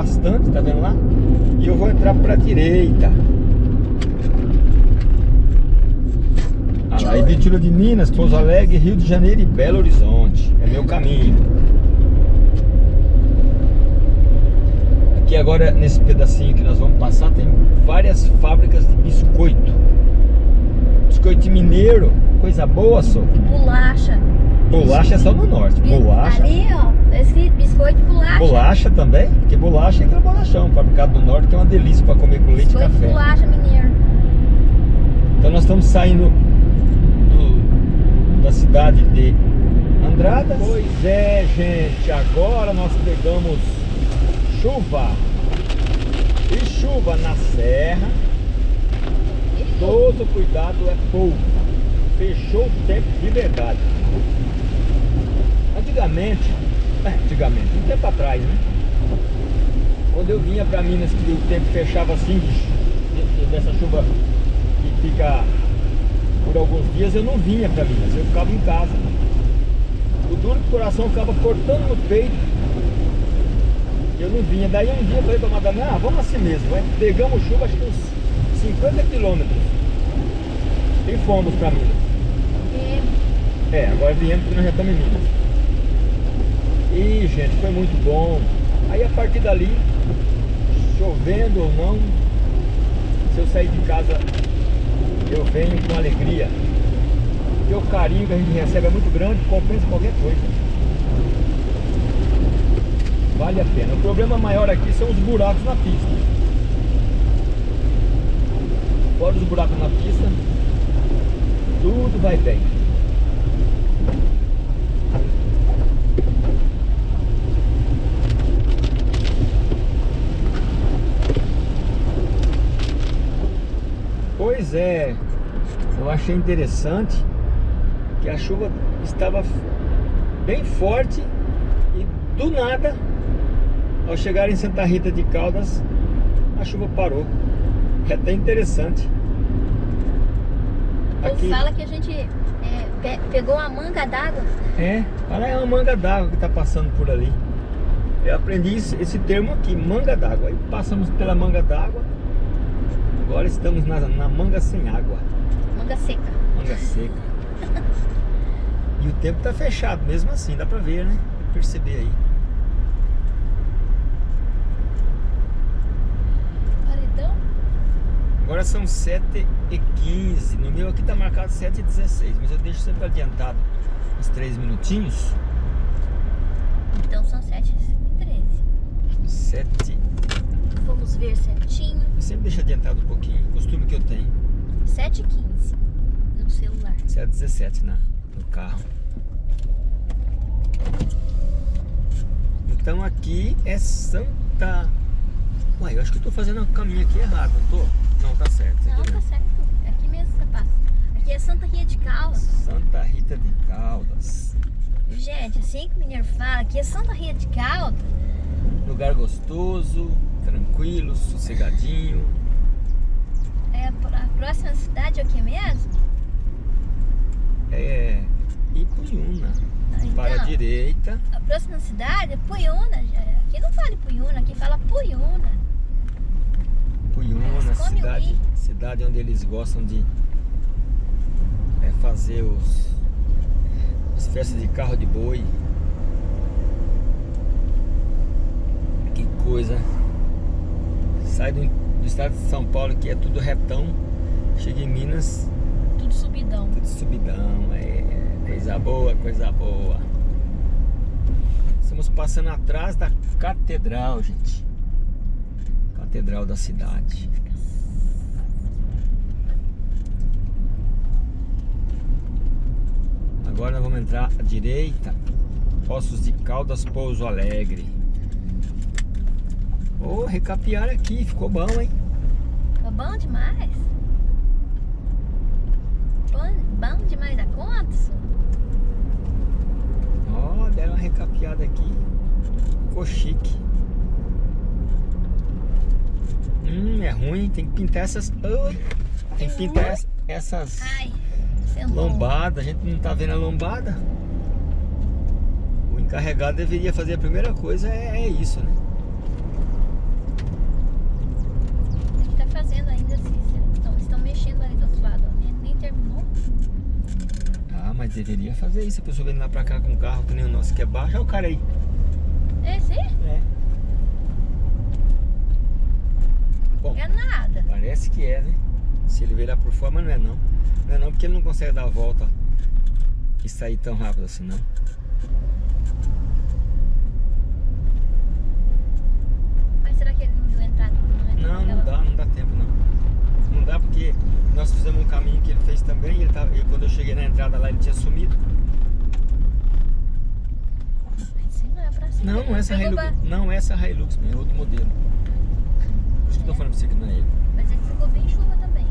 bastante, tá vendo lá? E eu vou entrar pra direita. Ah lá, Ibitilo de Minas, Pouso Alegre, Rio de Janeiro e Belo Horizonte. É meu caminho. Aqui agora, nesse pedacinho que nós vamos passar, tem várias fábricas de biscoito. Biscoito mineiro, coisa boa, só. Bolacha. Bolacha é só no norte. Bolacha. Ali, ó, tá escrito biscoito e bolacha. Bolacha também? Porque bolacha é aquele bolachão, fabricado do norte, que é uma delícia para comer com leite e Biscoito e café. bolacha mineiro. Então nós estamos saindo do- da cidade de Andrada. Pois é, gente, agora nós pegamos chuva. E chuva na serra, todo cuidado é pouco. Fechou o tempo de verdade. Antigamente, é, antigamente, um tempo atrás, né? Quando eu vinha para Minas, que o tempo fechava assim, dessa chuva que fica por alguns dias, eu não vinha para Minas, eu ficava em casa. O duro que o coração ficava cortando no peito, eu não vinha. Daí um dia eu falei para a madame, ah, vamos assim mesmo, vai. pegamos chuva, acho que uns 50 quilômetros. E fomos para Minas. É, agora viemos porque nós já estamos em Minas. E, gente, foi muito bom. Aí, a partir dali, chovendo ou não, se eu sair de casa, eu venho com alegria. Porque o carinho que a gente recebe é muito grande, compensa qualquer coisa. Vale a pena. O problema maior aqui são os buracos na pista. Fora os buracos na pista, tudo vai bem. Pois é, eu achei interessante que a chuva estava bem forte e do nada, ao chegar em Santa Rita de Caldas, a chuva parou. É até interessante. ou Aqui, fala que a gente é, pe- pegou uma manga d'água. é, olha é uma manga d'água que está passando por ali. Eu aprendi esse, esse termo aqui, manga d'água. Aí passamos pela manga d'água, agora estamos na, na manga sem água. Manga seca. Manga seca. E o tempo tá fechado, mesmo assim, dá pra ver, né? Perceber aí. Paredão? Agora são 7h15. No meu aqui tá marcado 7h16, mas eu deixo sempre adiantado uns 3 minutinhos. Então são 7 e 13. 7. Vamos ver certinho. Eu sempre deixo adiantado um pouquinho, costume que eu tenho. 7 e 15 no celular. 7h17 na, no carro. Então aqui é Santa. Uai, eu acho que eu tô fazendo o caminho aqui errado, não tô? Não, tá certo. Não, tá mesmo. certo. É aqui mesmo você passa. Aqui é Santa Ria de Caldas. Santa Rita de Caldas. Gente, assim que o mineiro fala, aqui é Santa Ria de Caldas. Lugar gostoso, tranquilo, sossegadinho. É a, pró- a próxima cidade é o que mesmo? É Ipuiuna. Então, Para a direita. A próxima cidade é Puyuna. Aqui não fala Puyuna, aqui fala Puyuna. Comem cidade, cidade onde eles gostam de é, fazer os, as festas de carro de boi. Que coisa. Sai do, do estado de São Paulo, que é tudo retão. Chega em Minas, Tudo subidão. Tudo subidão, é coisa boa, coisa boa. Estamos passando atrás da catedral, gente. Catedral da cidade. Agora nós vamos entrar à direita. Poços de Caldas, Pouso Alegre. Ô, recapear aqui, ficou bom, hein? Ficou bom demais. Bom, bom demais da conta. Ó, deram uma recapeada aqui. Ficou chique. Hum, é ruim. Tem que pintar essas... Ai, tem que pintar ess- essas Ai, sentou. lombadas. A gente não tá vendo a lombada. O Carregar deveria fazer a primeira coisa é, é isso, né? A gente tá fazendo ainda assim. Estão, estão mexendo ali do outro lado. ó, Nem, nem terminou. Ah, mas deveria fazer isso. A pessoa vem lá pra cá com um carro que nem o nosso, que é baixo. Olha o cara aí. Esse? É. Bom, É nada. parece que é, né? Se ele veio lá por fora, mas não é não. Não é não, porque ele não consegue dar a volta e sair tão rápido assim, não. Mas será que ele não deu entrada? Não, Não, não dá, não dá tempo não. Não dá porque nós fizemos um ele fez também ele tava, e quando eu cheguei na entrada lá ele tinha sumido. Esse não é pra. Não, não é essa Hilux. Não é essa Hilux, é outro modelo. Por isso que eu tô falando pra você que não é ele. Mas ele ficou bem chuva também.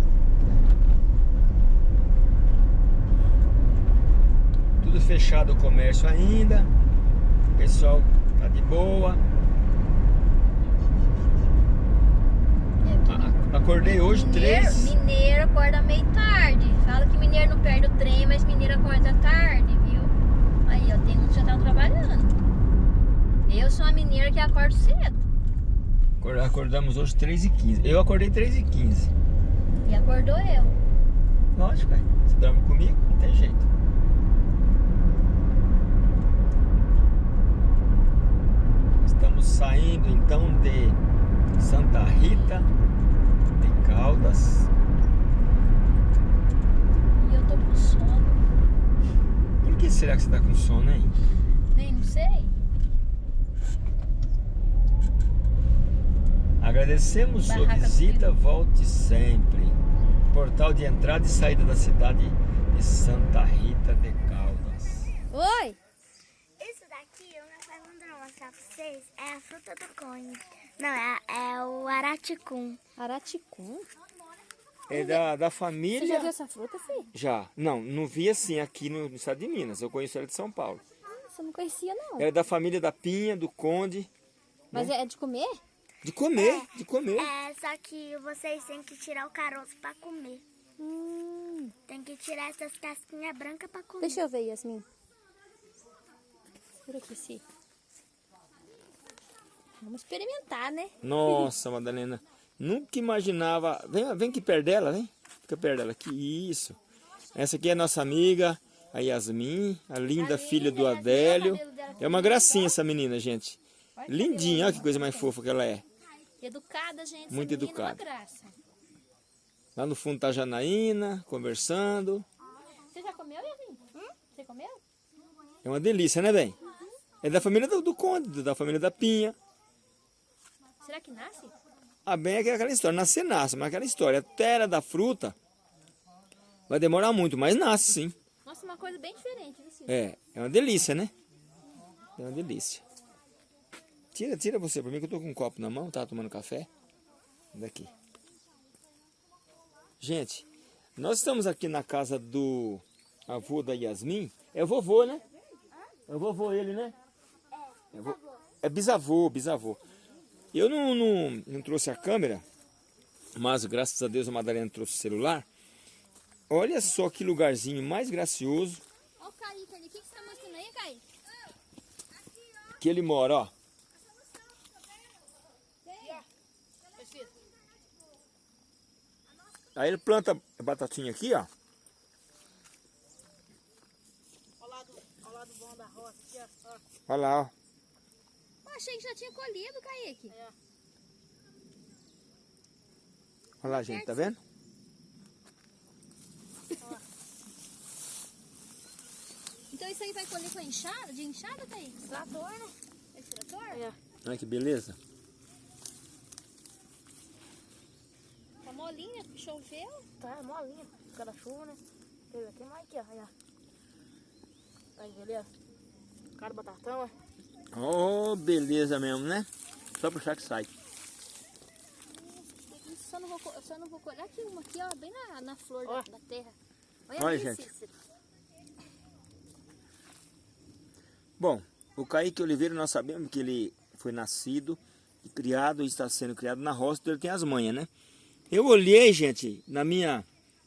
Tudo fechado o comércio ainda. O pessoal tá de boa. É, porque A- a- Acordei hoje mineiro, três. mineiro acorda meio tarde. Fala que mineiro não perde o trem, mas mineiro acorda tarde, viu? Aí, ó, tem uns que já estão trabalhando. Eu sou uma mineira que acordo cedo. Acor- Acordamos hoje 3 e 15 Eu acordei 3 e 15 E acordou eu. Lógico, é. Você dorme comigo? Não tem jeito. Estamos saindo então de Santa Rita de Caldas. E eu tô com sono. Por que será que você está com sono, hein? Nem não sei. Agradecemos sua Barraca do visita, volte sempre. Portal de entrada e saída da cidade de Santa Rita de Caldas. Oi! Isso daqui, eu não não mostrar pra vocês, é a fruta do conde. Não, é, é o araticum. Araticum? É da, da Você família. já viu essa fruta, filho? Já. Não, não vi assim aqui no, no estado de Minas. Eu conheço ela de São Paulo. Nossa, eu não conhecia, não. Ela é da família da Pinha, do Conde. Mas é de comer? De comer, de comer. É, só que vocês têm que tirar o caroço pra comer. Hum, Tem que tirar essas casquinhas brancas pra comer. deixa eu ver, Yasmin. Segura aqui, se. Vamos experimentar, né? Nossa, Madalena. Nunca imaginava. Vem, vem aqui perto dela, vem. Fica perto dela. Que isso. Essa aqui é a nossa amiga, a Yasmin, a linda filha do Adélio. É uma gracinha essa menina, gente. Lindinha, olha que coisa mais fofa que ela é. Educada, gente. Muito é educada. graça. Lá no fundo tá a Janaína, conversando. Você já comeu, Yasmin? Você comeu? É uma delícia, né, bem? É da família do, do Conde, da família da Pinha. Será que nasce? Ah, bem é aquela história, nascer nasce, mas aquela história, até ela da fruta, vai demorar muito, mas nasce sim. Nossa, uma coisa bem diferente, viu? É, é uma delícia, né? É uma delícia. Tira, tira você pra mim que eu tô com um copo na mão, tava tomando café. Daqui. Gente, nós estamos aqui na casa do avô da Yasmin. É o vovô, né? É o vovô ele, né? É, vo- é bisavô, bisavô. Eu não, não, não trouxe a câmera, mas graças a Deus a Madalena trouxe o celular. Olha só que lugarzinho mais gracioso Olha o Kaique ali. O que, que você tá mostrando aí, Kaique? que ele mora, ó. Aí ele planta a batatinha aqui, ó. Olha lá, ó. Eu achei que já tinha colhido, Kaique. Olha lá, gente, tá vendo? Então isso aí vai colher com enxada, de enxada, Kaique? Trator, né? Esse trator? É. Olha que beleza. Tá molinha, choveu. Tá, molinha. Cada chuva, né? Teve aqui mais aqui, ó. Aí, ó. Aí, beleza? Cara, batatão, é. Oh, beleza mesmo, né? Só puxar que sai. Só não vou, só não vou colher aqui uma aqui, ó, bem na, na flor da, da terra. Olha, isso, gente. Cícero. Bom, o Kaique Oliveira, nós sabemos que ele foi nascido e criado, e está sendo criado na roça, então ele tem as manhas, né? Eu olhei, gente, na minha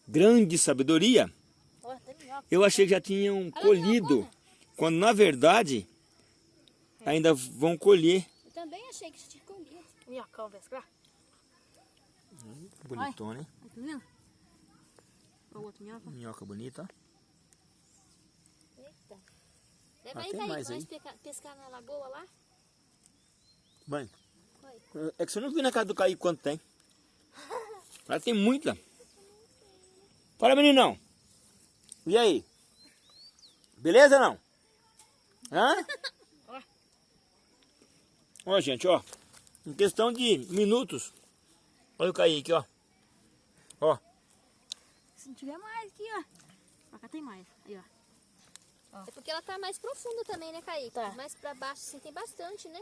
grande sabedoria, minhoca. eu achei que já tinham colhido, quando na verdade ainda vão colher. Eu também achei que você tinha colhido. Minhocão, pescar. Bonitona, hein? Tá vendo? Olha o outro minhoca. Minhoca bonita. Eita. Leva Ah, aí, tem Kaique, mais aí. pescar, pescar na lagoa lá. Mãe, Oi. é que você não viu na casa do Caí quanto tem. Lá tem muita. Fala, meninão. E aí? Beleza não? Hã? Ó, gente, ó. Em questão de minutos. Olha o aqui, ó. Ó. Se não tiver mais aqui, ó. Pra cá tem mais. Aí, ó. É porque ela tá mais profunda também, né, Kaique? Tá. Mais pra baixo, assim, tem bastante, né?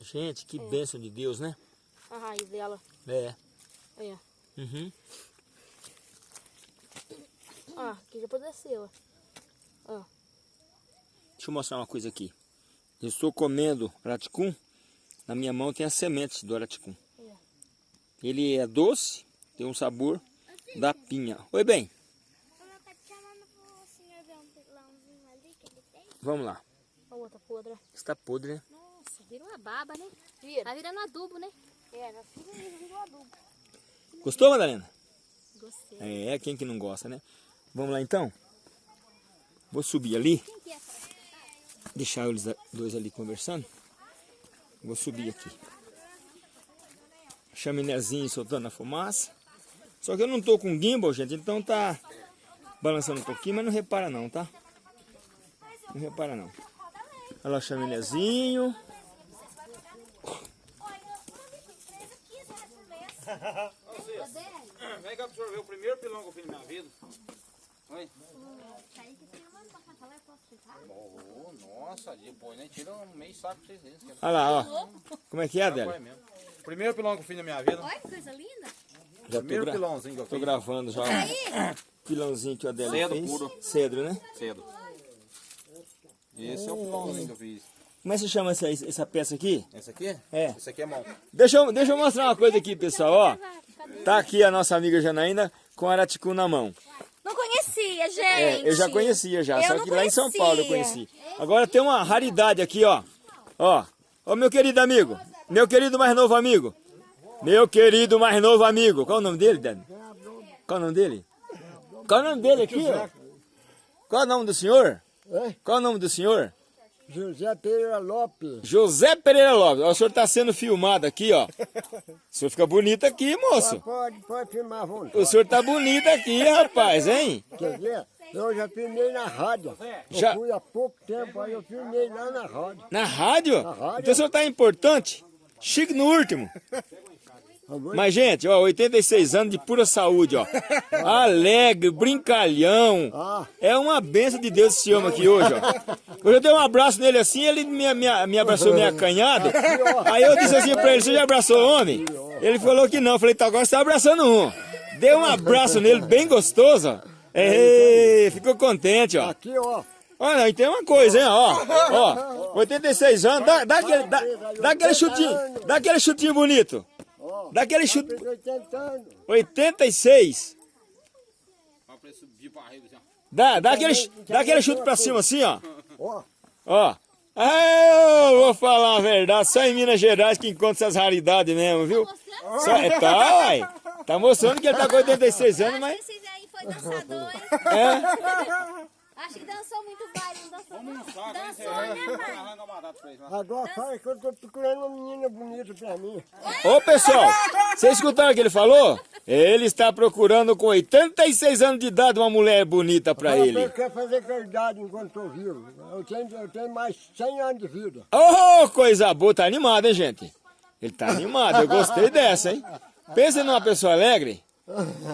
Gente, que bênção de Deus, né? A raiz dela. É. Aí, ó. Uhum. Ó, aqui já apodreceu, ó. Ó. Deixa eu mostrar uma coisa aqui. Eu estou comendo araticum. Na minha mão tem as sementes do araticum. Ele é doce, tem um sabor da pinha. Oi, bem, Mamãe te chamando pro senhor ver pilãozinho ali que ele tem. vamos lá. A outra podre. Está podre, né? Nossa, vira uma baba, né? Vira. Tá virando adubo, né? É, nós do adubo. Gostou, Madalena? Gostei. É, quem que não gosta, né? Vamos lá então? Vou subir ali, Quem que é essa? Deixar eles dois ali conversando. Vou subir aqui. Chaminézinho soltando a fumaça. Só que eu não tô com gimbal, gente, então tá balançando um pouquinho, mas não repara não, tá? Não repara não. Olha lá o chaminézinho. Vem cá absorver o primeiro pilão que eu fiz na minha vida. Oi? Oh, nossa, depois nem tira um meio saco pra vocês verem. Olha lá, ó. Como é que é, mesmo. Primeiro pilão que eu fiz na minha vida. Olha que coisa linda. Já tô, Primeiro gra- pilãozinho que eu tô fiz. gravando já o pilãozinho que o Adélia Cedo fez. puro. Cedro, né? Cedo. Esse é o pilãozinho que eu fiz. Como é que se chama essa, essa peça aqui? Esse aqui? É. Esse aqui é mão. Deixa eu, deixa eu mostrar uma coisa aqui, pessoal, ó. Tá aqui a nossa amiga Janaína com a araticum na mão. Não conhecia, gente. É, eu já conhecia já, Eu só não que lá em São Paulo eu conhecia. conheci. Agora tem uma raridade aqui, ó. Ó, ó meu querido amigo, meu querido mais novo amigo. Meu querido mais novo amigo. Qual o nome dele, Dani? Qual o nome dele? Qual o nome dele aqui, ó? Qual o nome do senhor? Oi? Qual o nome do senhor? José Pereira Lopes. José Pereira Lopes. O senhor está sendo filmado aqui, ó. O senhor fica bonito aqui, moço. Pode, pode filmar vontade. O senhor tá bonito aqui, rapaz, hein? Quer ver? Eu já filmei na rádio. Já- Eu fui há pouco tempo, aí eu filmei lá na rádio. Na rádio? Na rádio. Então o senhor tá importante. Chique no último. Mas, gente, ó, 86 anos de pura saúde, ó. Alegre, brincalhão. Ah. É uma benção de Deus esse homem aqui hoje, ó. Hoje eu dei um abraço nele assim, ele me, me, me abraçou meio acanhado. Aí eu disse assim pra ele, você já abraçou o homem? Ele falou que não. Eu falei, tá, agora você tá abraçando um. Dei um abraço nele, bem gostoso, ó. Ficou contente, ó. Aqui, ó. Olha, e tem uma coisa, hein, ó. Ó, 86 anos, dá, dá, aquele, dá, dá aquele chutinho, dá aquele chutinho bonito. Ó. Dá aquele chute. Fez 80 anos. 86. Ó, pra subir pra rede, assim, ó. Dá, dá aquele, dá aquele chute pra cima assim, ó. Ó. Ó. Ah, eu vou falar a verdade, só em Minas Gerais que encontra essas raridades mesmo, viu? Só, é, tá, uai. Tá mostrando que ele tá com 86 anos, mas... Esse aí foi dançador, hein? É. Acho que dançou muito baile, não dançou não. Saco, hein? Dançou, né, pai? Agora fala que eu tô procurando uma menina bonita pra mim. Ô, pessoal, vocês escutaram o que ele falou? Ele está procurando com 86 anos de idade uma mulher bonita pra Fala ele. Eu quero fazer caridade enquanto tô vivo. Eu tenho, eu tenho mais 100 anos de vida. Ô, coisa boa, tá animado, hein, gente? Ele tá animado, eu gostei dessa, hein? Pensa numa pessoa alegre.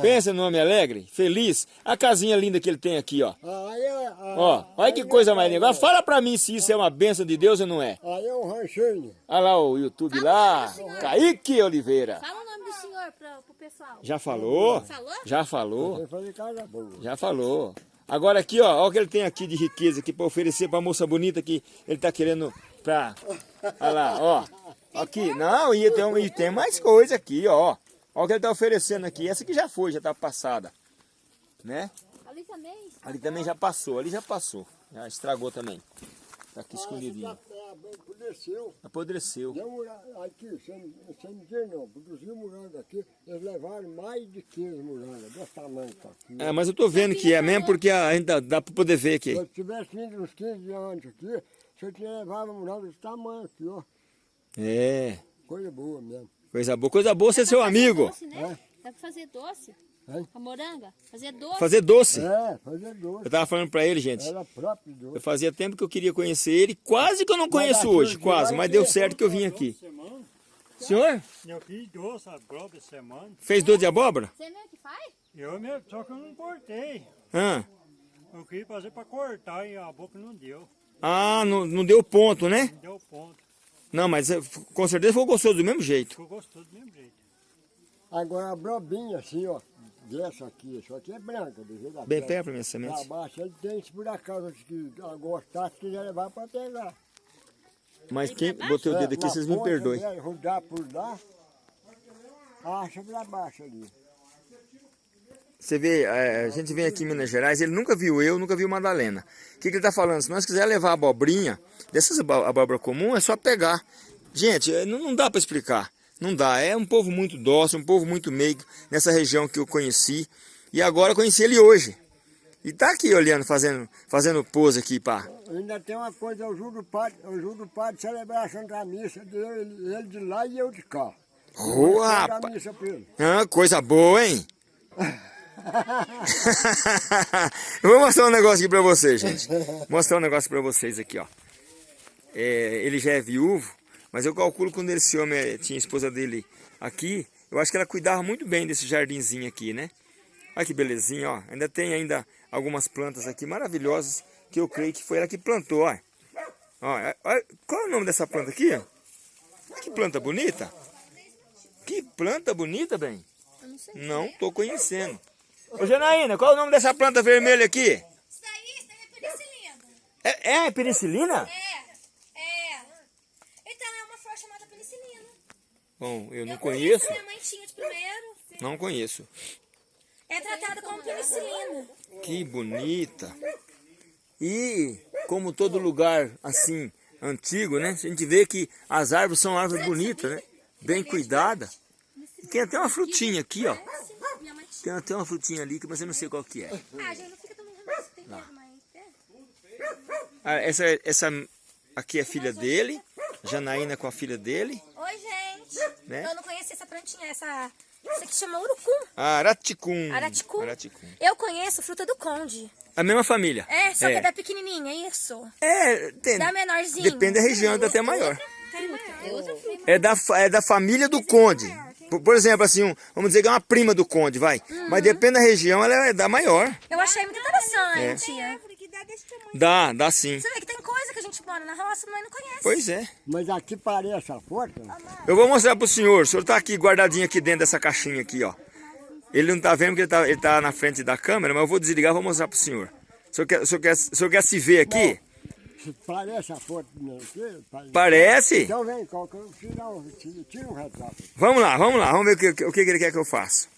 Pensa num homem alegre, feliz. A casinha linda que ele tem aqui, ó. Aí, é- Ó, olha que coisa mais linda. Agora fala pra mim se isso é uma benção de Deus ou não é. Aí é um ranchinho. Olha lá o YouTube lá, Kaique Oliveira. Fala o nome do senhor pra, pro pessoal. Já falou? Falou? Já falou? Já falou. Agora aqui, ó, olha o que ele tem aqui de riqueza aqui pra oferecer pra moça bonita que ele tá querendo pra... Olha lá, ó. Aqui, não, e tem, um- e tem mais coisa aqui, ó. Olha o que ele tá oferecendo aqui. Essa aqui já foi, já tá passada. Né? Ali também. Ali também já passou, ali já passou. Já estragou também. Tá aqui escondidinho. Apodreceu. Apodreceu. Deu aqui, sem, sem dizer não, produziu morango aqui, eles levaram mais de 15 morangos, desse tamanho tá aqui. É, mas eu tô vendo que é mesmo porque ainda dá pra poder ver aqui. Se eu tivesse vindo uns 15 anos aqui, se eu tinha levado morango desse tamanho aqui, ó. É, Coisa boa mesmo. Coisa boa. Coisa boa ser seu amigo. Doce, né? Dá pra fazer doce? A moranga? Fazer doce? Fazer doce. É, fazer doce. Eu tava falando pra ele, gente. Era próprio doce. Eu fazia tempo que eu queria conhecer ele. Quase que eu não conheço hoje, quase. Mas deu certo que eu vim aqui. Senhor, Eu fiz doce a própria semana. fez doce de abóbora? Você mesmo que faz? Eu mesmo, só que eu não cortei. Ah, Eu queria fazer para cortar e a boca não deu. ah não, não deu ponto, né? Não deu ponto. Não, mas eh, com certeza foi gostoso do mesmo jeito. Ficou gostoso do mesmo jeito. Agora a brobinha assim, ó. Dessa aqui, isso aqui é branca, do jeito da Bem perto pra minha Pra semente. baixo ele tem, se por acaso que gostar, se quiser levar para pegar. Mas quem botei o dedo aqui, na vocês me perdoem. dele, Rodar por lá, acha pra baixo ali. Você vê, eh, a gente vem aqui em Minas Gerais, ele nunca viu eu, nunca viu Madalena. O que, que ele tá falando? Se nós quiser levar a abobrinha, dessas abóbora comum, é só pegar. Gente, eh, não, dá para explicar. Não dá. É um povo muito dócil, um povo muito meigo nessa região que eu conheci. E agora eu conheci ele hoje. E tá aqui olhando, fazendo, fazendo pose aqui, pá. Ainda tem uma coisa, eu juro o padre, eu juro o padre celebrar a Santa Missa dele, ele de lá e eu de cá. Santa rapaz. Ele. Ah, coisa boa, hein? eu vou mostrar um negócio aqui pra vocês, gente. Mostrar um negócio pra vocês aqui, ó. É, ele já é viúvo, mas eu calculo quando esse homem eh, tinha a esposa dele aqui, eu acho que ela cuidava muito bem desse jardinzinho aqui, né? Olha que belezinha, ó. Ainda tem ainda algumas plantas aqui maravilhosas que eu creio que foi ela que plantou, ó. Ó, é- olha, qual é o nome dessa planta aqui, ó? Que planta bonita. Que planta bonita, bem. Não. Não tô conhecendo. Ô Janaína, qual é o nome dessa planta vermelha aqui? Isso daí, isso daí é penicilina. É, é penicilina? É, é. Então é uma flor chamada penicilina. Bom, eu não Eu conheço. Minha mãe tinha de primeiro. Não conheço. É tratada como penicilina. Que bonita. E como todo lugar assim antigo, né? A gente vê que as árvores são árvores bonitas, né? Bem cuidadas. E tem até uma frutinha aqui, ó. Minha mãe tinha. Tem até uma frutinha ali, mas eu não sei qual que é. Ah, gente, não fica remédio, tem medo, mas... É. Ah, essa, essa aqui é filha dele. Janaína com a filha dele. Oi, gente. Né? Eu não conhecia essa plantinha, essa... Isso aqui chama urucum. Araticum. Araticum. Araticum. Eu conheço fruta do conde. A mesma família. É, só que é da pequenininha, isso. É, tem, Da menorzinha. depende da região, é até maior. Tem maior. É outra. É da, é da família do conde. Por, por exemplo, assim, um- vamos dizer que é uma prima do conde, vai. Mas depende da região, ela é da maior. Eu achei muito interessante. Dá, dá sim. Você vê que tem coisa que a gente mora na roça, mas não conhece. Pois é. Mas aqui parece a foto, Eu vou mostrar pro senhor. O senhor tá aqui guardadinho aqui dentro dessa caixinha aqui, ó. Ele não tá vendo porque ele tá, ele tá na frente da câmera, mas eu vou desligar e vou mostrar pro senhor. O senhor quer, o senhor quer, o senhor quer se ver aqui? se parece a foto não, aqui, parece. Parece. Então vem, que tira um, tira- tira um retrato. Vamos lá, vamos lá, vamos ver o que, o que que ele quer que eu faça.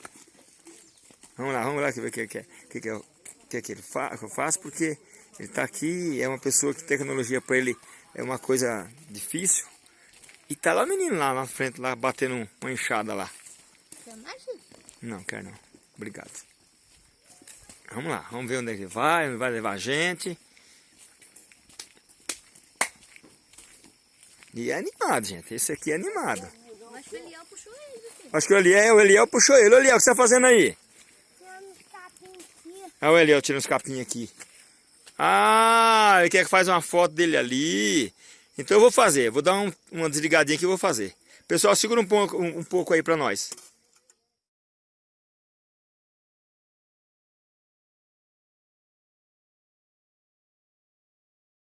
Vamos lá, vamos lá ver o que, que, que, que, eu- que, que ele fa, que eu faço, porque ele está aqui, é uma pessoa que tecnologia para ele é uma coisa difícil. E tá lá o menino lá na frente, lá batendo um- uma enxada lá. Quer mais? Não, quero não. Obrigado. Vamos lá, vamos ver onde ele vai, onde vai levar a gente. E é animado, gente. Esse aqui é animado. Eu acho que o Eliel puxou ele, filho. Acho que o Eliel, o Eliel puxou ele. Ô Eliel, o que você tá fazendo aí? Ah, o Eliel tirando os capinhos aqui. Ah, ele quer que faz uma foto dele ali. Então eu vou fazer. Vou dar um- uma desligadinha aqui e vou fazer. Pessoal, segura um pouco, um, um pouco aí pra nós.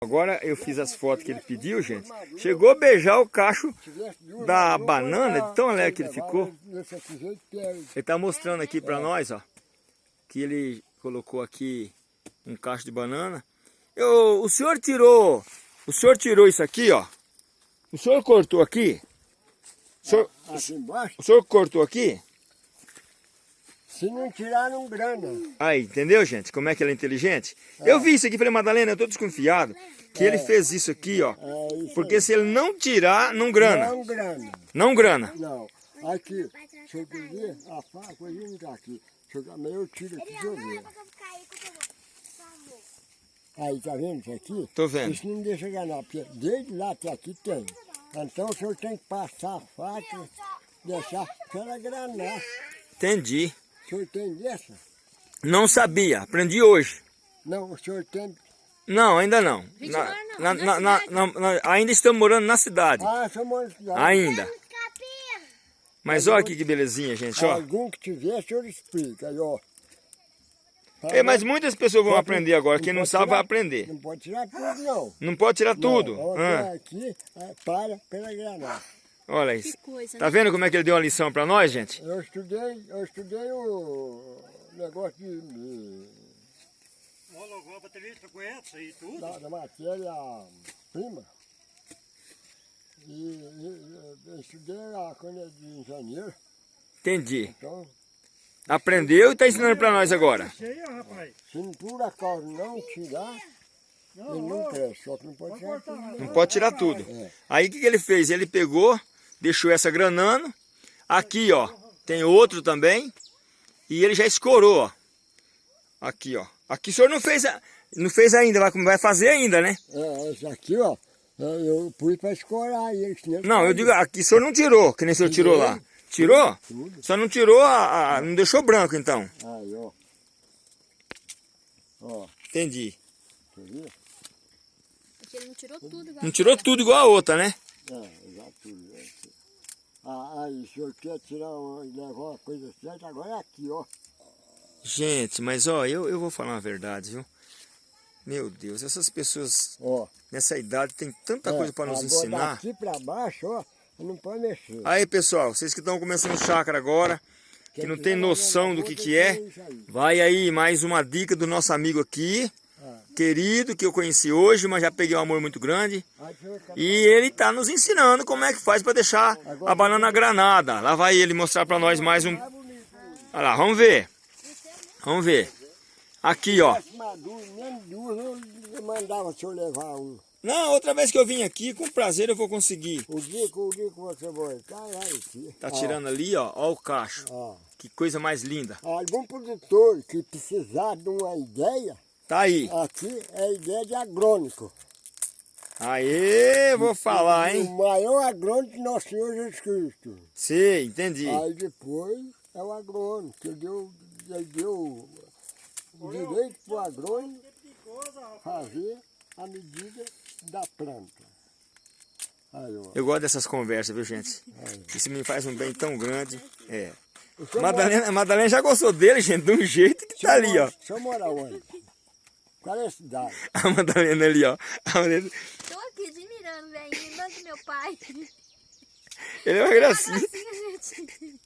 Agora eu fiz as fotos que ele pediu, gente. Chegou a beijar o cacho da banana, de tão alegre que ele ficou. Ele tá mostrando aqui pra nós, ó, que ele colocou aqui um cacho de banana. Eu, o senhor tirou, o senhor tirou isso aqui, ó. O senhor cortou aqui? O senhor, embaixo, o senhor cortou aqui? Se não tiraram grana. Aí, entendeu, gente? Como é que ele é inteligente? Eu vi isso aqui, falei, Madalena, eu tô desconfiado que ele fez isso aqui, ó. É isso Porque se ele não tirar, não grana. Não grana. Não grana. Não. Aqui, deixa eu ver. A faca hoje não tá aqui. Deixa eu, eu tiro aqui, deixa eu ver. Aí, tá vendo isso aqui? Tô vendo. Isso não deixa ganhar, porque desde lá até aqui tem. Então o senhor tem que passar a faca, deixar para ela granar. Entendi. O senhor tem dessa? Não sabia, aprendi hoje. Não, o senhor tem. Não, ainda não. Na- na- na na- na- cidade. na- na- ainda estamos morando na cidade. Ah. Ainda. Mas olha aqui que belezinha, gente, ó. Algum que tiver, o senhor explica. Aí, ó. É, mas muitas pessoas vão aprender agora. Quem não sabe vai aprender. Não pode tirar tudo, não. Não pode tirar tudo. Não, Ah, aqui, ah, para pela granada. Olha isso. coisa, Tá vendo como é que ele deu uma lição pra nós, gente? Eu estudei, eu estudei o negócio de, de- e tudo. da, da matéria prima. E, e eu estudei a coisa de engenheiro, Entendi. então, Aprendeu e tá ensinando pra nós agora. Cheia, rapaz. se não por acaso não tirar, ele não cresce, só que não pode tirar tudo. Não não. pode tirar tudo. É. Aí o que, que ele fez? Ele pegou, deixou essa granando. Aqui, ó, tem outro também. E ele já escorou, ó. Aqui, ó. Aqui o senhor não fez, não fez ainda, vai, vai fazer ainda, né? É, esse aqui, ó, é, eu pus para escorar ele. Não, eu digo, aqui o senhor não tirou, que nem o senhor tirou lá. Tirou? Tudo. Só não tirou, a, a- não deixou branco então. Aí, ó. Ó, Entendi. ver? Porque ele não tirou tudo igual. Não tirou tudo igual a outra, né? É, já tudo. é aqui. Ah, aí, o senhor quer tirar, levar uma coisa certa, agora é aqui, ó. Gente, mas ó, eu, eu vou falar uma verdade, viu? Meu Deus, essas pessoas Ó. nessa idade têm tanta É, coisa para nos ensinar. Daqui pra baixo, ó, não pode mexer. Aí, pessoal, vocês que estão começando chácara agora, que não tem noção do que que é, vai aí mais uma dica do nosso amigo aqui. Querido, que eu conheci hoje, mas já peguei um amor muito grande. E ele tá nos ensinando como é que faz para deixar a banana granada. Lá vai ele mostrar para nós mais um. Olha lá, vamos ver. Vamos ver. Aqui, ó. Não, outra vez que eu vim aqui, com prazer eu vou conseguir. O dia que o dia que você vai, aqui. Tá tirando ali, ó, ó o cacho. Que coisa mais linda. Algum produtor que precisar de uma ideia, Tá aí. aqui é a ideia de agrônico. Aê, vou falar, O hein? maior agrônico de Nosso Senhor Jesus Cristo. Sei, entendi. Aí depois é o agrônomo, que deu, ele deu o direito para o agrônomo fazer a medida da planta. Aí. Eu gosto dessas conversas, viu, gente? Isso me faz um bem tão grande. É. O Madalena, Madalena já gostou dele, gente, de um jeito que tá ali, ó. O senhor mora onde? Qual é a cidade? A Madalena ali, ó. A Madalena- Tô aqui admirando, velhinho. Lembrando do meu pai. Ele é uma gracinha. Gente.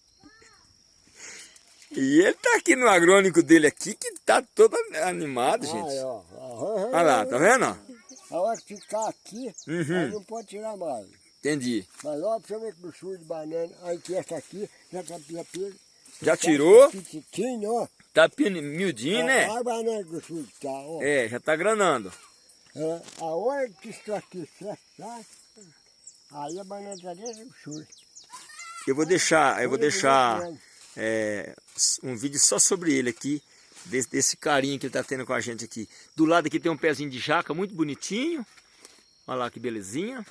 E ele tá aqui no agrônico dele aqui, que tá todo animado, Aí, gente. ó. Aham. Olha lá, tá vendo? ó? A hora que ficar aqui, Uhum. aí não pode tirar mais. Entendi. Mas ó, pra você ver que o sul de banana, aí que essa aqui, já tá já. Já tirou? Petitinho, ó. Tá miudinho, né? Olha a banana que o sul tá, ó. É, já tá granando. É, a hora que isso aqui fechar, aí a banana do sul. Eu vou deixar, eu vou deixar é, um vídeo só sobre ele aqui, desse, desse carinho que ele tá tendo com a gente aqui. Do lado aqui tem um pezinho de jaca muito bonitinho. Olha lá que belezinha.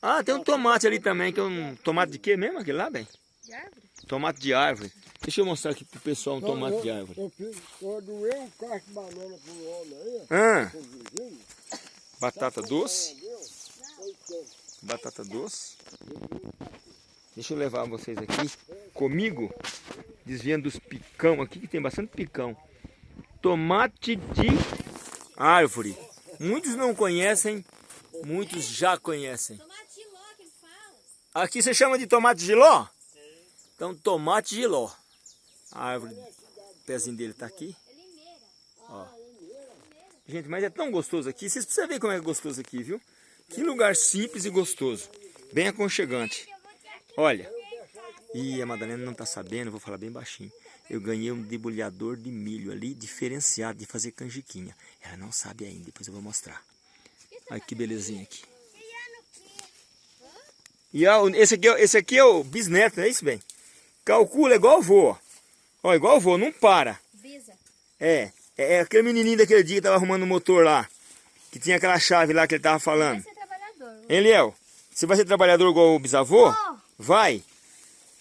Ah, tem um tomate ali também, que é um tomate de quê mesmo aquele lá, bem? De árvore? Tomate de árvore. Deixa eu mostrar aqui pro pessoal um Então, tomate eu- de árvore. Eu, fiz, eu doei um cacho de banana pro homem aí, Ah, vizinho. batata doce. Oitenta. Batata doce. Deixa eu levar vocês aqui comigo, desviando dos picão aqui, que tem bastante picão. Tomate de árvore. Muitos não conhecem, muitos já conhecem. Tomate de ló que ele fala. Aqui você chama de tomate de ló? Então, tomate de ló. A árvore, o pezinho dele tá aqui. Ó. Gente, mas é tão gostoso aqui. Vocês precisam ver como é gostoso aqui, viu? Que lugar simples e gostoso. Bem aconchegante. Olha. Ih, a Madalena não tá sabendo, vou falar bem baixinho. eu ganhei um debulhador de milho ali, diferenciado, de fazer canjiquinha. Ela não sabe ainda, depois eu vou mostrar. Olha que belezinha aqui. E ó, esse aqui, é- esse aqui é o bisneto, não é isso, bem? Calcula igual o vô, ó. Ó, igual o vô, não para. Bisa. É, é aquele menininho daquele dia que tava arrumando o motor lá. Que tinha aquela chave lá que ele tava falando. Vai ser trabalhador. Hein, Liel? Você vai ser trabalhador igual o bisavô? Ó. Vai.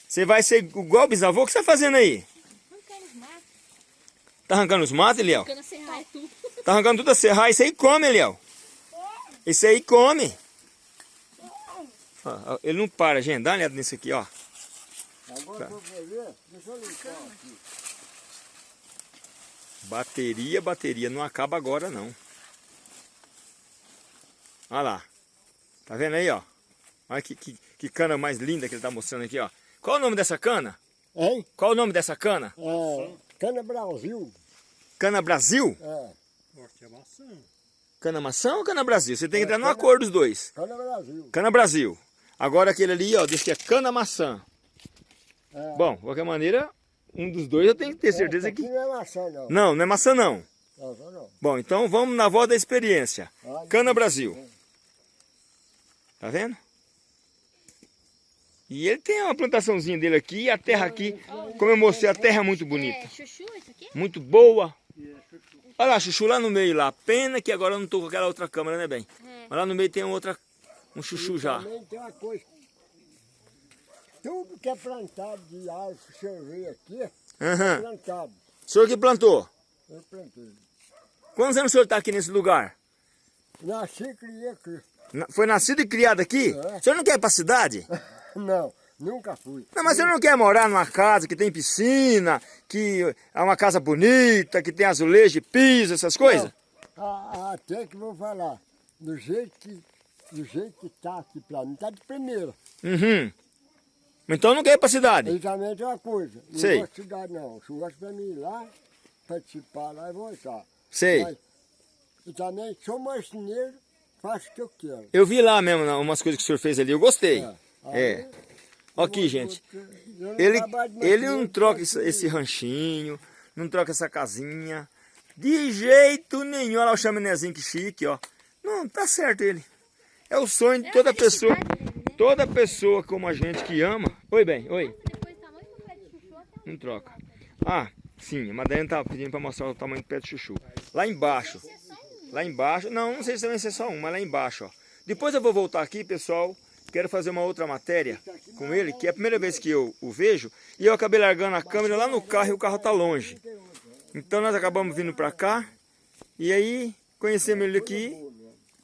Você vai ser igual o bisavô? O que você tá fazendo aí? Não quero os matos. Tá arrancando os matos, Eliel? Ficando sem raio tudo. Tá arrancando tudo a serrar. Isso aí come, Eliel. Isso aí come. Ele não para, gente. Dá uma olhada nisso aqui, ó. Agora deixa eu limpar aqui. Bateria, bateria. Não acaba agora, não. Olha lá. Tá vendo aí, ó? Olha que, que, que cana mais linda que ele tá mostrando aqui, ó. Qual o nome dessa cana? Hein? Qual o nome dessa cana? É, Cana Brasil. Cana Brasil? É, é maçã. Cana maçã ou cana Brasil? Você tem que entrar no acordo dos dois. Cana Brasil. Cana Brasil. Agora aquele ali, ó, diz que é cana maçã. É. Bom, de qualquer maneira, um dos dois eu tenho que ter certeza Essa aqui que... não é maçã, não. Não, não é maçã não. Essa não. Bom, então vamos na voz da experiência. Olha. Cana Brasil. Tá vendo? E ele tem uma plantaçãozinha dele aqui, e a terra aqui, como eu mostrei, a terra é muito bonita. É, chuchu isso aqui? Muito boa. Olha lá, chuchu lá no meio lá. Pena que agora eu não tô com aquela outra câmera, né, bem? É. Mas lá no meio tem outra, um chuchu já. Também tem uma coisa. Tudo que é plantado de árvore que o senhor vê aqui, é Aham. plantado. O senhor que plantou? Eu plantei. Quantos anos o senhor está aqui nesse lugar? Nasci e criei aqui. Na- Foi nascido e criado aqui? É. O senhor não quer ir pra cidade? Não, nunca fui. Não, mas você não quer morar numa casa que tem piscina, que é uma casa bonita, que tem azulejo, piso, essas coisas? Ah, até que vou falar. Do jeito que, do jeito que tá aqui pra mim, tá de primeira. Uhum. Então não quer ir pra cidade? Exatamente é uma coisa. Não Sei. gosto de cidade, não. Se gosto pra mim ir lá, participar lá e voltar. Sei. Mas, e também sou marceneiro, faço o que eu quero. Eu vi lá mesmo né, umas coisas que o senhor fez ali, eu gostei. Aí, É. Ó Aqui, gente. eu Ele, ele não troca esse, esse ranchinho, não troca essa casinha. De jeito nenhum. Olha lá o chaminézinho que chique, ó. Não, tá certo ele. É o sonho de toda pessoa. Toda pessoa como a gente que ama. Oi, bem, oi. Tá Não troca. Ah, sim, a Madalena tá pedindo para mostrar o tamanho do pé de chuchu. Lá embaixo. Lá embaixo. Não, não sei se vai ser só um, mas lá embaixo, ó. Depois eu vou voltar aqui, pessoal. Quero fazer uma outra matéria com ele, que é a primeira vez que eu o vejo. E eu acabei largando a câmera lá no carro e o carro tá longe. Então nós acabamos vindo para cá. E aí conhecemos ele aqui.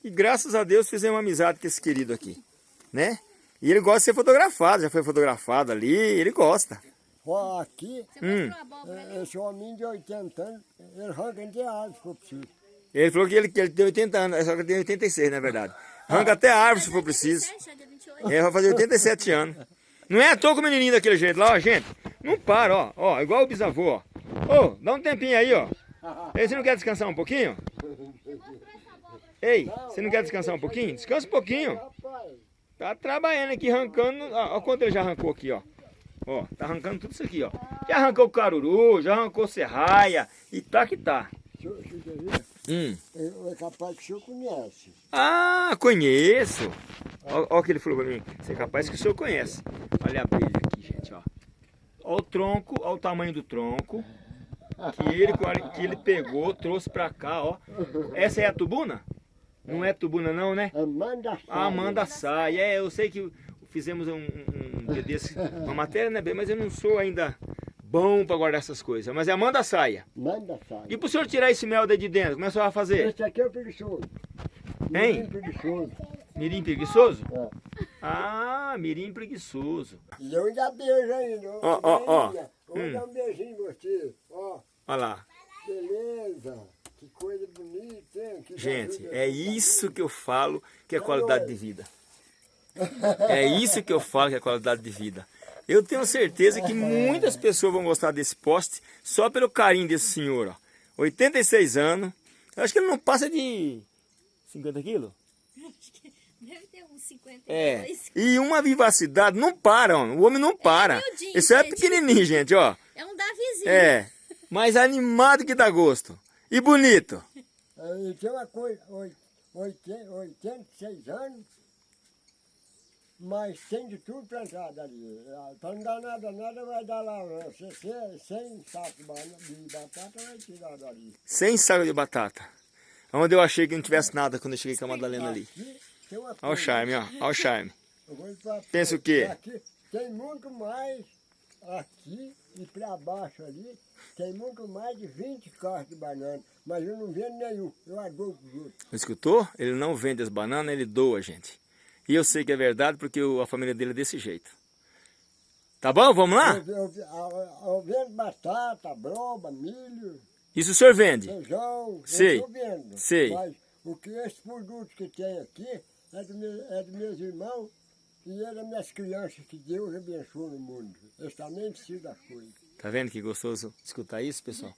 E graças a Deus fizemos uma amizade com esse querido aqui. Né? E ele gosta de ser fotografado, já foi fotografado ali, ele gosta. Ó, aqui, Você Hum. a esse homem de 80 anos, ele arranca de árvore se for preciso. Ele falou que ele, que ele tem 80 anos, só que ele tem 86, na verdade. Arranca até a árvore se for preciso. 27, já é dia 28. Ele vai fazer 87 anos. Não é à toa com o menininho daquele jeito lá, ó, gente. Não para, ó. Ó, igual o bisavô, ó. Ô, dá um tempinho aí, ó. Ei, você não quer descansar um pouquinho? Ei, você não quer descansar um pouquinho? Descansa um pouquinho. Tá trabalhando aqui, arrancando. Ó, ó quanto ele já arrancou aqui, ó. Ó, tá arrancando tudo isso aqui, ó. Já arrancou o caruru, já arrancou serraia. E tá que tá. Hum. É, é capaz que o senhor conhece. Ah, conheço. Olha o que ele falou pra mim. Você é capaz que o senhor conhece. Olha a abelha aqui, gente, ó. Olha o tronco, olha o tamanho do tronco. Que ele, que ele pegou, trouxe pra cá, ó. Essa é a tubuna? Não é tubuna não, né? Amanda Salles. A Amanda Sai. É, eu sei que fizemos um, um, um dia desse, uma matéria, né, bem? Mas eu não sou ainda bom pra guardar essas coisas. Mas é Amanda Saia. Amanda Salles. E pro senhor tirar esse mel daí de dentro, como é que o senhor vai fazer? Esse aqui é o preguiçoso. Hein? Menino preguiçoso. Mirim preguiçoso? É. Ah, mirim preguiçoso. E eu ainda beijo ainda. Ó, ó, ó. Vou Hum. dar um beijinho em você. Ó, Olha lá. beleza. Coisa bonita, hein? Que Gente, é isso que eu falo que é qualidade de vida. É isso que eu falo que é qualidade de vida. Eu tenho certeza que muitas pessoas vão gostar desse poste só pelo carinho desse senhor, ó. 86 anos. Eu acho que ele não passa de 50 quilos. Deve ter uns 52. É. E uma vivacidade, não para, ó. o homem não para. miudinho, Esse é pequenininho, gente, ó. É um Davizinho. vizinho. É, mais animado que dá gosto. E bonito. Aí tem uma coisa, oit- oiten- 86 anos, mas tem de tudo plantado ali. Para não dar nada, nada vai dar lá. 100 sacos de batata vai tirar dali. Sem saco de batata. Onde eu achei que não tivesse nada quando eu cheguei com a Madalena ali. Olha o charme, ó. Olha o charme. Eu Pensa o quê? Aqui tem muito mais aqui e para baixo ali. Tem muito mais de 20 carros de banana. Mas eu não vendo nenhum. Eu adoro os outros. Escutou? Ele não vende as bananas, ele doa, gente. E eu sei que é verdade porque a família dele é desse jeito. Tá bom? Vamos lá? Eu, eu, eu- eu vendo batata, broba, milho, Isso o senhor vende? feijão. Sei, Eu vendo. sei. Mas o que esses produtos que tem aqui é dos meus, é dos meus irmãos e é das minhas crianças que Deus abençoa no mundo. Eles também precisam das coisas. Tá vendo que gostoso escutar isso, pessoal?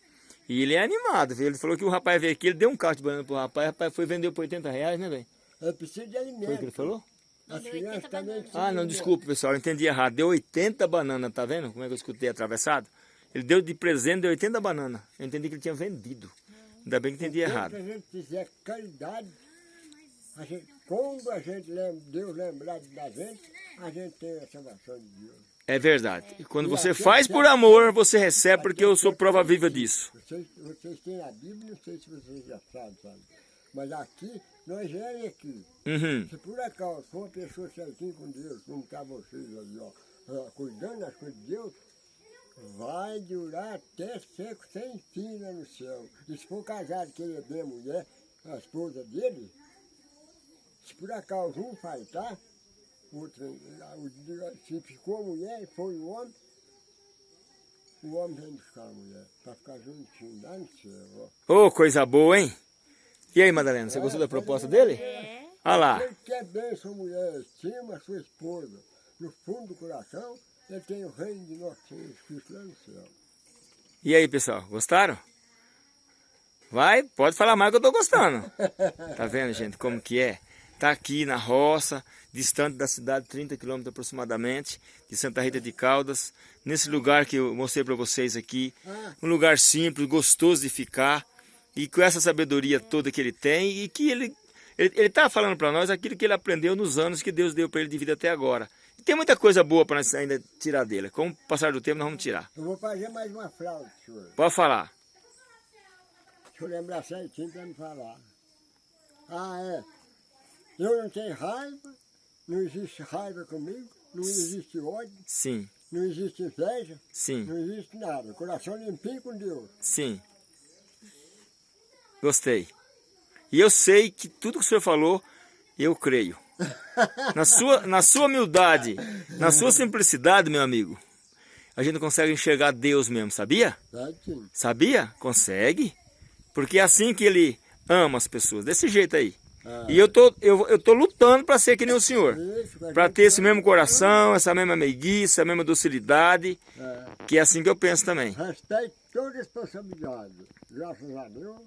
E ele é animado, viu? Ele falou que o rapaz veio aqui, ele deu um carro de banana pro rapaz, o rapaz foi vender por 80 reais, né, velho? É preciso de alimento. Foi o que ele falou? As Deu crianças 80 também bananas. precisam Ah, não, desculpa, pessoal, eu entendi errado. Deu 80 bananas, tá vendo? Como é que eu escutei atravessado? Ele deu de presente, deu 80 bananas. Eu entendi que ele tinha vendido. Ainda bem que entendi errado. a gente fizer caridade, a gente, quando a gente lembra, Deus lembrar da gente, a gente tem a salvação de Deus. É verdade. E quando você faz por amor, você recebe, porque eu sou prova viva disso. Vocês, vocês têm a Bíblia, não sei se vocês já sabem, sabe? Mas aqui, nós é aqui. Uhum. Se por acaso for uma pessoa certinha com Deus, como está vocês ali, ó, cuidando das coisas de Deus, vai durar até seco sem fim lá no céu. E se for casado que ele é bem mulher, a esposa dele, se por acaso um faltar, se ficou a mulher e foi o homem, o homem vem buscar a mulher, para ficar juntinho lá no céu. Ô, coisa boa, hein? E aí, Madalena, você gostou da proposta dele? É. Olha lá. Ele quer bem sua mulher, estima sua esposa. No fundo do coração, ele tem o reino de nosso Senhor Cristo lá no céu. E aí, pessoal, gostaram? Vai, pode falar mais que eu tô gostando. Tá vendo, gente, como que é? Tá aqui na roça, distante da cidade, 30 quilômetros aproximadamente, de Santa Rita de Caldas, nesse lugar que eu mostrei para vocês aqui, um lugar simples, gostoso de ficar, e com essa sabedoria toda que ele tem, e que ele ele, ele tá falando para nós aquilo que ele aprendeu nos anos que Deus deu para ele de vida até agora. E tem muita coisa boa para nós ainda tirar dele. Com o passar do tempo, nós vamos tirar. Eu vou fazer mais uma fraude, senhor. Pode falar. Deixa eu lembrar certinho para me falar. Ah, é. Eu não tenho raiva, não existe raiva comigo, não existe ódio, Sim, não existe inveja, sim, não existe nada. Coração limpinho com Deus. sim. Gostei. E eu sei que tudo que o senhor falou, eu creio. Na sua, na sua humildade, na sua simplicidade, meu amigo, a gente consegue enxergar Deus mesmo, sabia? Sabia? Consegue. Porque é assim que ele ama as pessoas, desse jeito aí. Ah. E eu tô, eu, eu tô lutando para ser que nem o senhor. Para ter esse mesmo coração, essa mesma meiguice, essa mesma docilidade, É. que é assim que eu penso também. Respeito toda responsabilidade. Graças a Deus.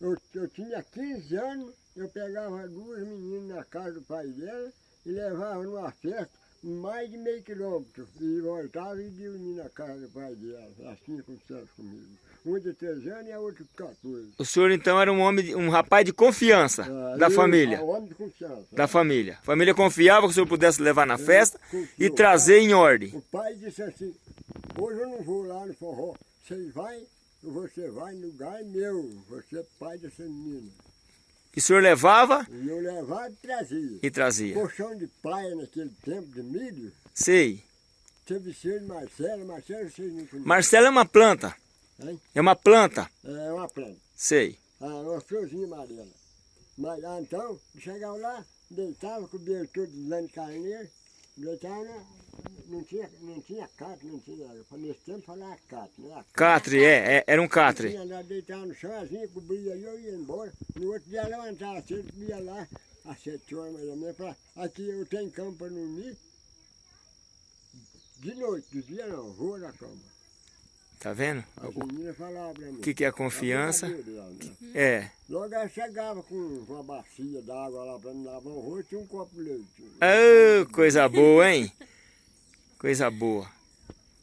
Eu, eu tinha 15 anos, eu pegava duas meninas na casa do pai dela e levava numa festa mais de meio quilômetro. E voltava e dormia na casa do pai dela. Assim aconteceu comigo. Um de 13 anos e a outra de 14. O senhor então era um homem, um rapaz de confiança Ah, da e- família. ah, Homem de confiança. Da família. A família confiava que o senhor pudesse levar na festa e confiou. trazer em ordem. O pai disse assim, hoje eu não vou lá no forró. Você vai, você vai no lugar é meu. Você é pai dessa menina. E o senhor levava E eu levava e trazia. e trazia. Colchão de paia naquele tempo de milho, Sei. teve Marcelo, Marcelo vocês não conhecem. Marcelo é uma planta. Hein? É uma planta. É uma planta, Sei. ah, uma florzinha amarela. Mas lá então, chegava lá, deitava, todo de lã de carneiro, deitava, né? não tinha, não tinha catre, não tinha, nesse tempo falava catre, né? Catre, é, é, era um catre. Tinha lá, deitava no chão, assim, cobria e eu ia embora. No outro dia levantava cedo, ia lá, às sete horas mais ou menos, falava, aqui eu tenho cama para dormir. De noite, de dia não, vou na cama. Tá vendo? O que, que é a confiança? né? É. Logo ela chegava com uma bacia d'água lá para me lavar o rosto e um copo de leite. Oh, coisa boa, hein? Coisa boa.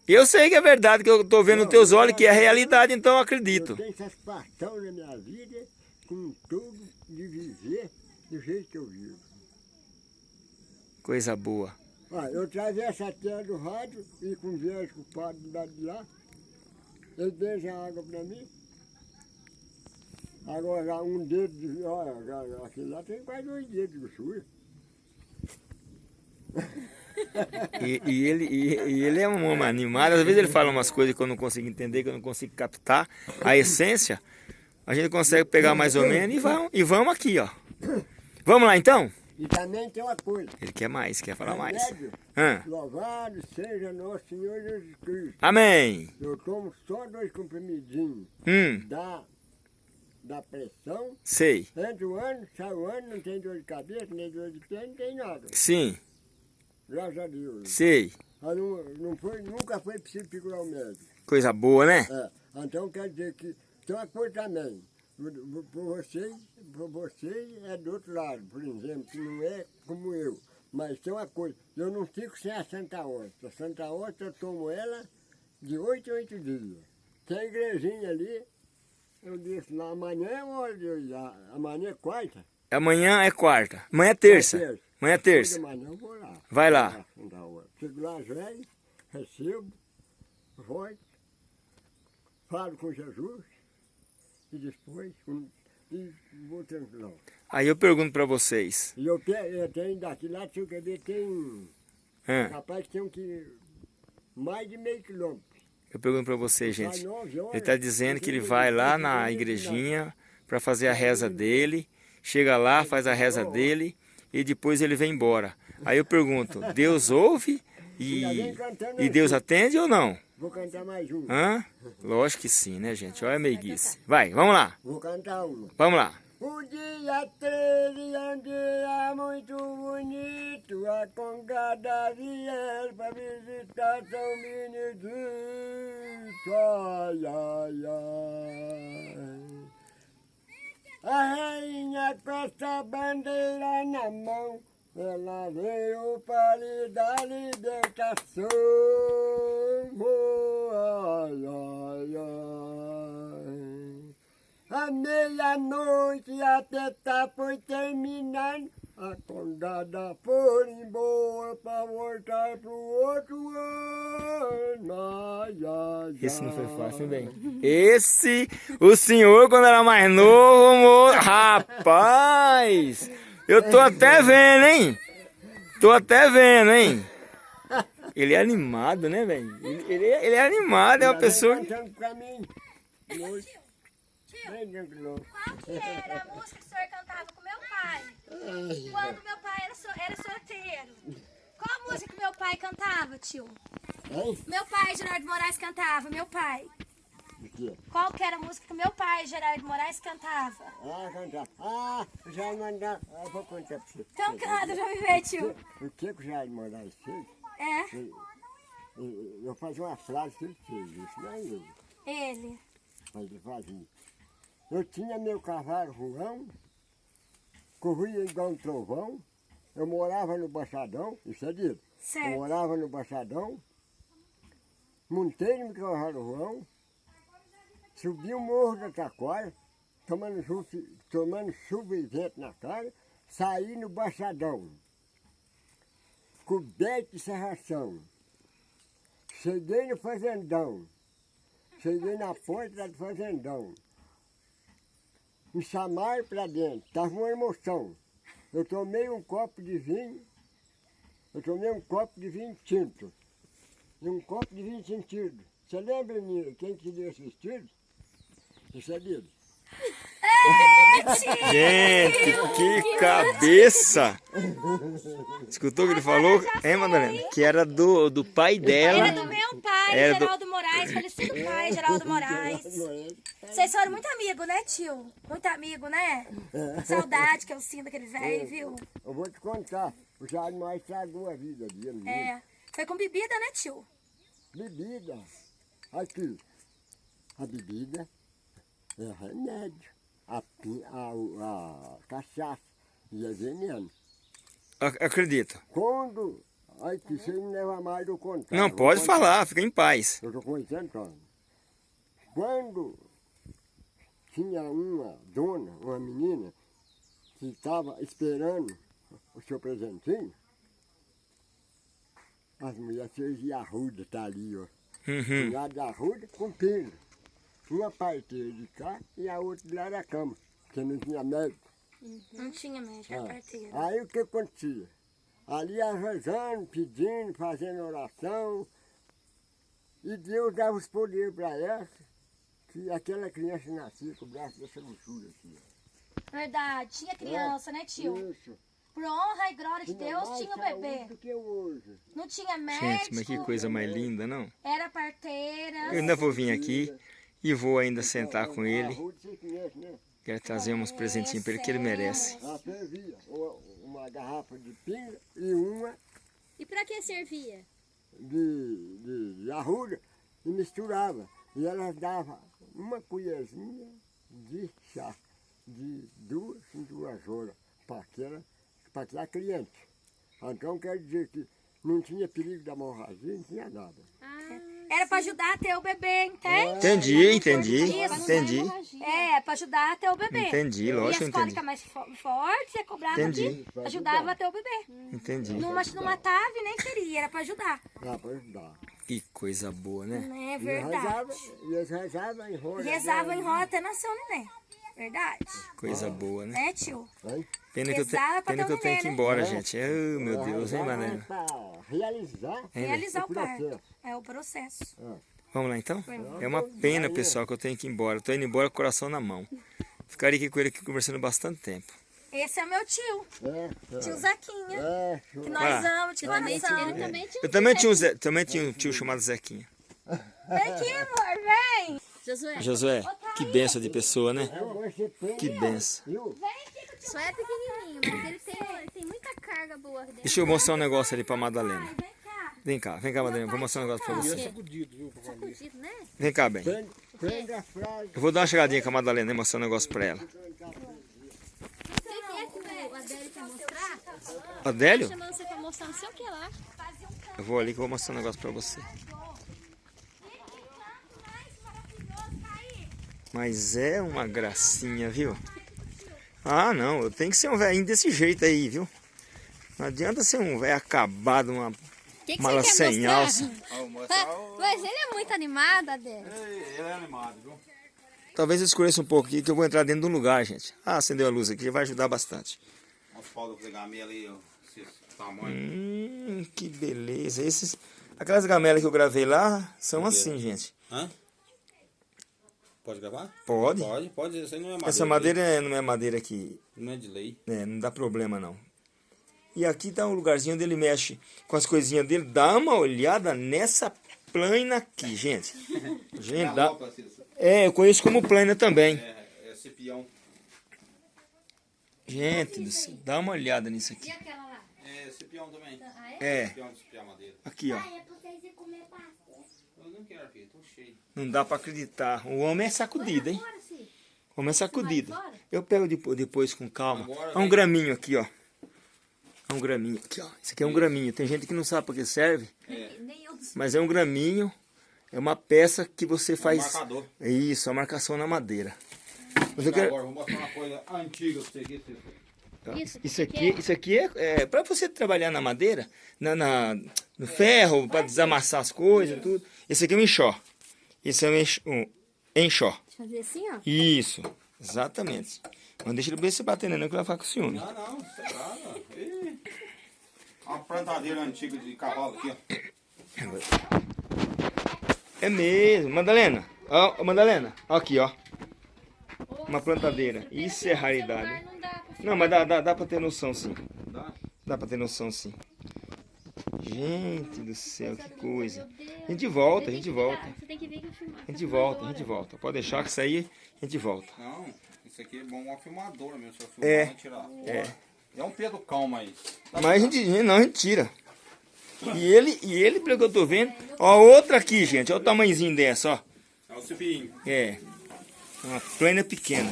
Eu sei que é verdade, que eu tô vendo nos teus olhos que é realidade, então eu acredito. Eu tenho satisfação na minha vida com tudo de viver do jeito que eu vivo. Coisa boa. Olha, eu atravesso a terra do rádio e converso com o padre lado de lá. Ele deixa a água para mim. Agora, um dedo de. Olha, aquele lá tem quase dois dedos de grossura. E, e ele, e, e ele é um homem animado, às vezes ele fala umas coisas que eu não consigo entender, que eu não consigo captar a essência. A gente consegue pegar mais ou menos e vamos, e vamos aqui, ó. Vamos lá então? E também tem uma coisa. Ele quer mais, quer falar mais. Louvado seja nosso Senhor Jesus Cristo. Amém. Eu tomo só dois comprimidinhos Hum, da, da pressão. sei. Entra o ano, sai o ano, não tem dor de cabeça, nem dor de pé, não tem nada. Sim, Graças a Deus. sei. Mas não, não foi, nunca foi preciso procurar o médico. Coisa boa, né? É, então quer dizer que tem uma coisa também. Por por vocês, por vocês é do outro lado, por exemplo, que não é como eu. Mas tem uma coisa, eu não fico sem a Santa Horta. A Santa Horta eu tomo ela de oito em oito dias. Tem a igrejinha ali, eu disse lá, amanhã é ir lá. Amanhã é quarta. Amanhã é quarta. Amanhã é terça. É terça. Amanhã é terça. de manhã eu vou lá. Vai lá. Chego lá, velho, recebo, volto, falo com Jesus e depois e vou tranquilo. Aí eu pergunto pra vocês. E eu, eu tenho daqui lá, se eu quer ver, tem. Hã? Rapaz, tem um que. Mais de meio quilômetro. Eu pergunto pra vocês, Sai gente. Ele tá dizendo que ele vai lá tenho na igrejinha para fazer a reza dele. Chega lá, faz a reza dele e depois ele vem embora. Aí eu pergunto, Deus ouve e, e Deus atende ou não? Vou cantar mais uma. Hã? Lógico que sim, né, gente? Olha a meiguice. Vai, vamos lá. Vou cantar uma. Vamos lá. O dia 13 é um dia muito bonito, a congada vier para visitar São Benedito, ai, ai, ai. A rainha com essa bandeira na mão, ela veio para lhe dar libertação, oh, ai, ai, ai. A meia-noite até tá foi terminando. A condada foi embora pra voltar pro outro ano. Ai, ai, Esse não foi fácil, bem. Esse, o senhor, quando era mais novo, mo- rapaz, eu tô até vendo, hein? Tô até vendo, hein? Ele é animado, né, velho? Ele, ele é- ele é animado, é uma pessoa... que-. Bem tranquilo. Qual que era a música que o senhor cantava com meu pai? Quando meu pai era, so- era solteiro. Qual a música que meu pai cantava, tio? Meu pai, Gerardo Moraes, cantava. Meu pai. Qual que era a música que meu pai, Gerardo Moraes, cantava? Ah, cantar. Ah, o Jair mandar. Ah, eu vou contar pra você. Então canta, já me vê, tio. O que que o Jair Moraes fez? É, Ele- Eu fazia uma frase que ele fez, isso não é eu. ele. Ele fazia. Eu tinha meu cavalo ruão, corria igual um trovão, eu morava no Baixadão, isso é dito. Eu Certo. morava no Baixadão, montei no meu cavalo ruão, subi o morro da Taquara, tomando tomando chuva e vento na cara, saí no Baixadão, coberto de serração. Cheguei no fazendão, cheguei na porta do fazendão. Me chamaram pra dentro, tava uma emoção. Eu tomei um copo de vinho, eu tomei um copo de vinho tinto. E um copo de vinho sentido. Você lembra, menina, quem que deu é. Gente, que cabeça! Escutou o que ele falou? Hein, Madalena? Que era do, do pai dela. Era do meu pai, Era do- Geraldo Moraes, falecido pai, Geraldo Moraes. Vocês foram muito amigos, né, tio? Muito amigo, né? Saudade que eu sinto daquele velho, viu? Eu vou te contar, o Jair mais estragou a vida dele. É. Foi com bebida, né, tio? Bebida. Aqui. A bebida é remédio. A, a, a cachaça e é veneno. Ac- Acredito. Quando Aí que você me leva mais do contar. Não, pode contar. falar, fica em paz. Eu 80 anos. Quando tinha uma dona, uma menina, que estava esperando o seu presentinho, as mulheres fez de arruda, tá ali, ó. Uhum. Um lado da arruda com pino. Uma parteira de cá e a outra do lado da cama, porque não tinha médico. Não tinha médico, é parteira. Aí o que acontecia? Ali ia rezando, pedindo, fazendo oração. E Deus dava os poderes para essa, que aquela criança nascia com o braço dessa assim. ó. Verdade, tinha criança, né, tio? Isso. Por honra e glória de Deus, tinha o bebê. do que hoje. Não tinha médico, Gente, mas que coisa mais linda, não? era parteira. Eu ainda vou vir aqui e vou ainda sentar com ele. Quero trazer uns presentinhos para ele que ele merece. Ela fervia uma, garrafa de pinga e uma E pra que servia? de, de, de arruda e misturava. E elas davam uma colherzinha de chá, de duas em duas horas, para aquela, para aquela cliente. Então quer dizer que não tinha perigo da hemorragia, não tinha nada. Era pra ajudar a ter o bebê, entende? Entendi, entendi, Isso. entendi. É, pra ajudar a ter o bebê. Entendi, E lógico, as entendi. cólicas mais fo- fortes, você cobrava Entendi. que ajudava a ter o bebê. Entendi. Não, mas não matava e nem feria, era pra ajudar. Dá para ajudar. Que coisa boa, né? É E verdade. rezava, e eles rezavam em roda. Rezava em roda até nascer o neném. Verdade. Coisa boa, né? Né, tio? Pena que eu, te- Rezava pena que eu tenho que ir embora, É. gente. Oh, meu Deus, hein, Rezava Manela? para realizar Realizar o o processo. parto. É o processo. Vamos lá então? É uma pena, pessoal, que eu tenho que ir embora. Tô indo embora com o coração na mão. Ficaria aqui com ele aqui conversando bastante tempo. Esse é meu tio, É, é. tio Zequinha. É, Que nós Ah. amamos de coração. Ele também tinha Eu também tinha um, Zé- também tinha um tio chamado Zequinha. Vem aqui, amor, vem. Josué. Josué, que benção de pessoa, né? Que benção. viu? Só é pequenininho, mas ele tem, tem muita carga boa dentro. Deixa eu mostrar um negócio ali pra Madalena. Vem cá. Vem cá, vem cá, Madalena. Vou mostrar um negócio pra você. Sacudido, né? Vem cá, bem. Prende, prende a frase. Eu vou dar uma chegadinha com a Madalena e mostrar um negócio pra ela. Você quer que o Adélio quer mostrar? Adélio? Chamando você pra mostrar não sei o que lá. Eu vou ali que eu vou mostrar um negócio pra você. Mas é uma gracinha, viu? Ah, não, eu tenho que ser um velhinho desse jeito aí, viu? Não adianta ser um velho acabado, uma que, que mala você quer sem mostrar? alça. Mas ele é muito animado, Adélio. Ele é animado, viu? Talvez eu escureça um pouco aqui que eu vou entrar dentro de um lugar, gente. Ah, acendeu a luz aqui, já vai ajudar bastante. Os pau do gamela ali, ó. Esse tamanho. Hum, que beleza. Esses, aquelas gamelas que eu gravei lá são assim, gente. Hã? Pode gravar? Pode. Pode, pode. Isso aí não é madeira. Essa madeira é- não é madeira que Não é de lei. né, não dá problema não. E aqui tá um lugarzinho onde ele mexe com as coisinhas dele. Dá uma olhada nessa plana aqui, gente. Gente, dá... É, eu conheço como plana também. É, é cipião. Gente, do céu, dá uma olhada nisso aqui. aquela lá? É cipião também. É, Cipião de cipiar madeira. aqui ó. é pra vocês comer. Não quero, filho. Tô cheio. Não dá pra acreditar. O homem é sacudido, hein? O homem é sacudido. Eu pego depois, depois com calma. Agora Há um graminho aqui, ó. Há um graminho aqui, ó. Isso aqui é um graminho. Tem gente que não sabe para que serve, Nem eu mas é um graminho. É uma peça que você faz. marcador. Isso, a marcação na madeira. Mas eu quero... Agora, vou mostrar uma coisa antiga pra você aqui. Isso, Isso aqui, isso aqui é, é para você trabalhar na madeira, na, na- no ferro, para desamassar as coisas e tudo. Esse aqui é um enxó. Esse é um enx- um enxó. Fazer assim, ó. Isso, exatamente. Não deixa ele bem se batendo, não, que ele vai ficar com ciúme. Não, não. Você tá. Uma plantadeira antiga de cavalo aqui, ó. É mesmo. Madalena, ó, ó, Madalena, ó aqui, ó. Uma plantadeira. Isso é raridade. Não mas dá, dá, dá pra ter noção, sim. Dá? Dá pra ter noção, sim. Gente do céu, que coisa. A gente volta, a gente volta. Você tem que ver que eu filmar. A gente volta, a gente volta. Pode deixar que isso aí, a gente volta. Não, isso aqui é bom uma filmadora mesmo. Se eu filmar, É. tirar. É. É um Pedro Calma aí. Mas a gente, não, a gente tira. E ele, e ele, pelo que eu tô vendo, ó, outra aqui, gente, olha o tamanhozinho dessa, ó. É o cipinho. É, uma plana pequena.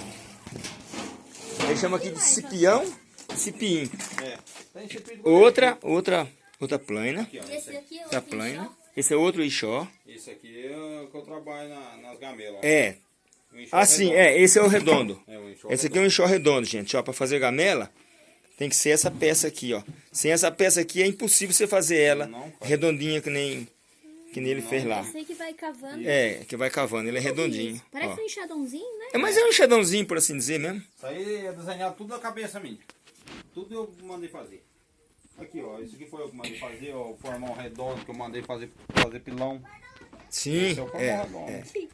Ele chama aqui de cipião, cipim. É. Cipinho de Outra, outra Outra plana. E outro plana. enxó. Esse é outro enxó. Esse aqui é o que eu trabalho na- nas gamelas. É. Assim, redondo. é, esse é o redondo. É, o Esse aqui é um enxó redondo, gente. Ó, pra fazer gamela, tem que ser essa peça aqui, ó. Sem essa peça aqui é impossível você fazer ela Não, redondinha que nem, que nem ele fez lá. Esse aí que vai cavando. É, que vai cavando, ele é redondinho. Parece ó. um enxadãozinho, né? É, mas é um enxadãozinho, por assim dizer mesmo. Isso aí é desenhado tudo na cabeça minha. Tudo eu mandei fazer. Aqui, ó. Isso aqui foi eu que mandei fazer, ó. O formão redondo que eu mandei fazer, fazer pilão. Sim, Esse é o formão é. redondo.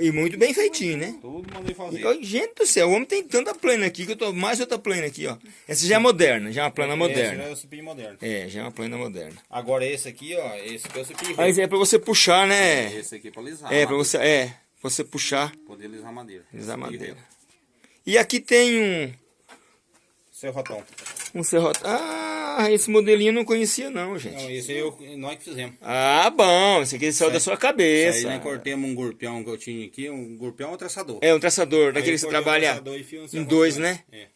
E muito bem feitinho, né? Tudo mandei fazer. E, gente do céu, o homem tem tanta plana aqui que eu tô mais outra plana aqui, ó. Essa já é moderna, já é uma plana Esse moderna. é o cipim moderno. É, já é uma plana moderna. Agora esse aqui, ó. Esse aqui é o cipim Aí é pra você puxar, né? Esse aqui é pra lisar. É, pra você, é, você puxar, Poder lisar madeira. Cipim madeira. rei. E aqui tem um, Serrotão. um serrote. Ah, esse modelinho eu não conhecia não, Não, gente. esse aí eu, nós que fizemos. Ah, bom, esse aqui saiu da sua cabeça. aí nós cortemos um gurpião que eu tinha aqui. Um gurpião é um traçador. É, um traçador, Aí daquele que trabalha no em serrotão. dois, né? É.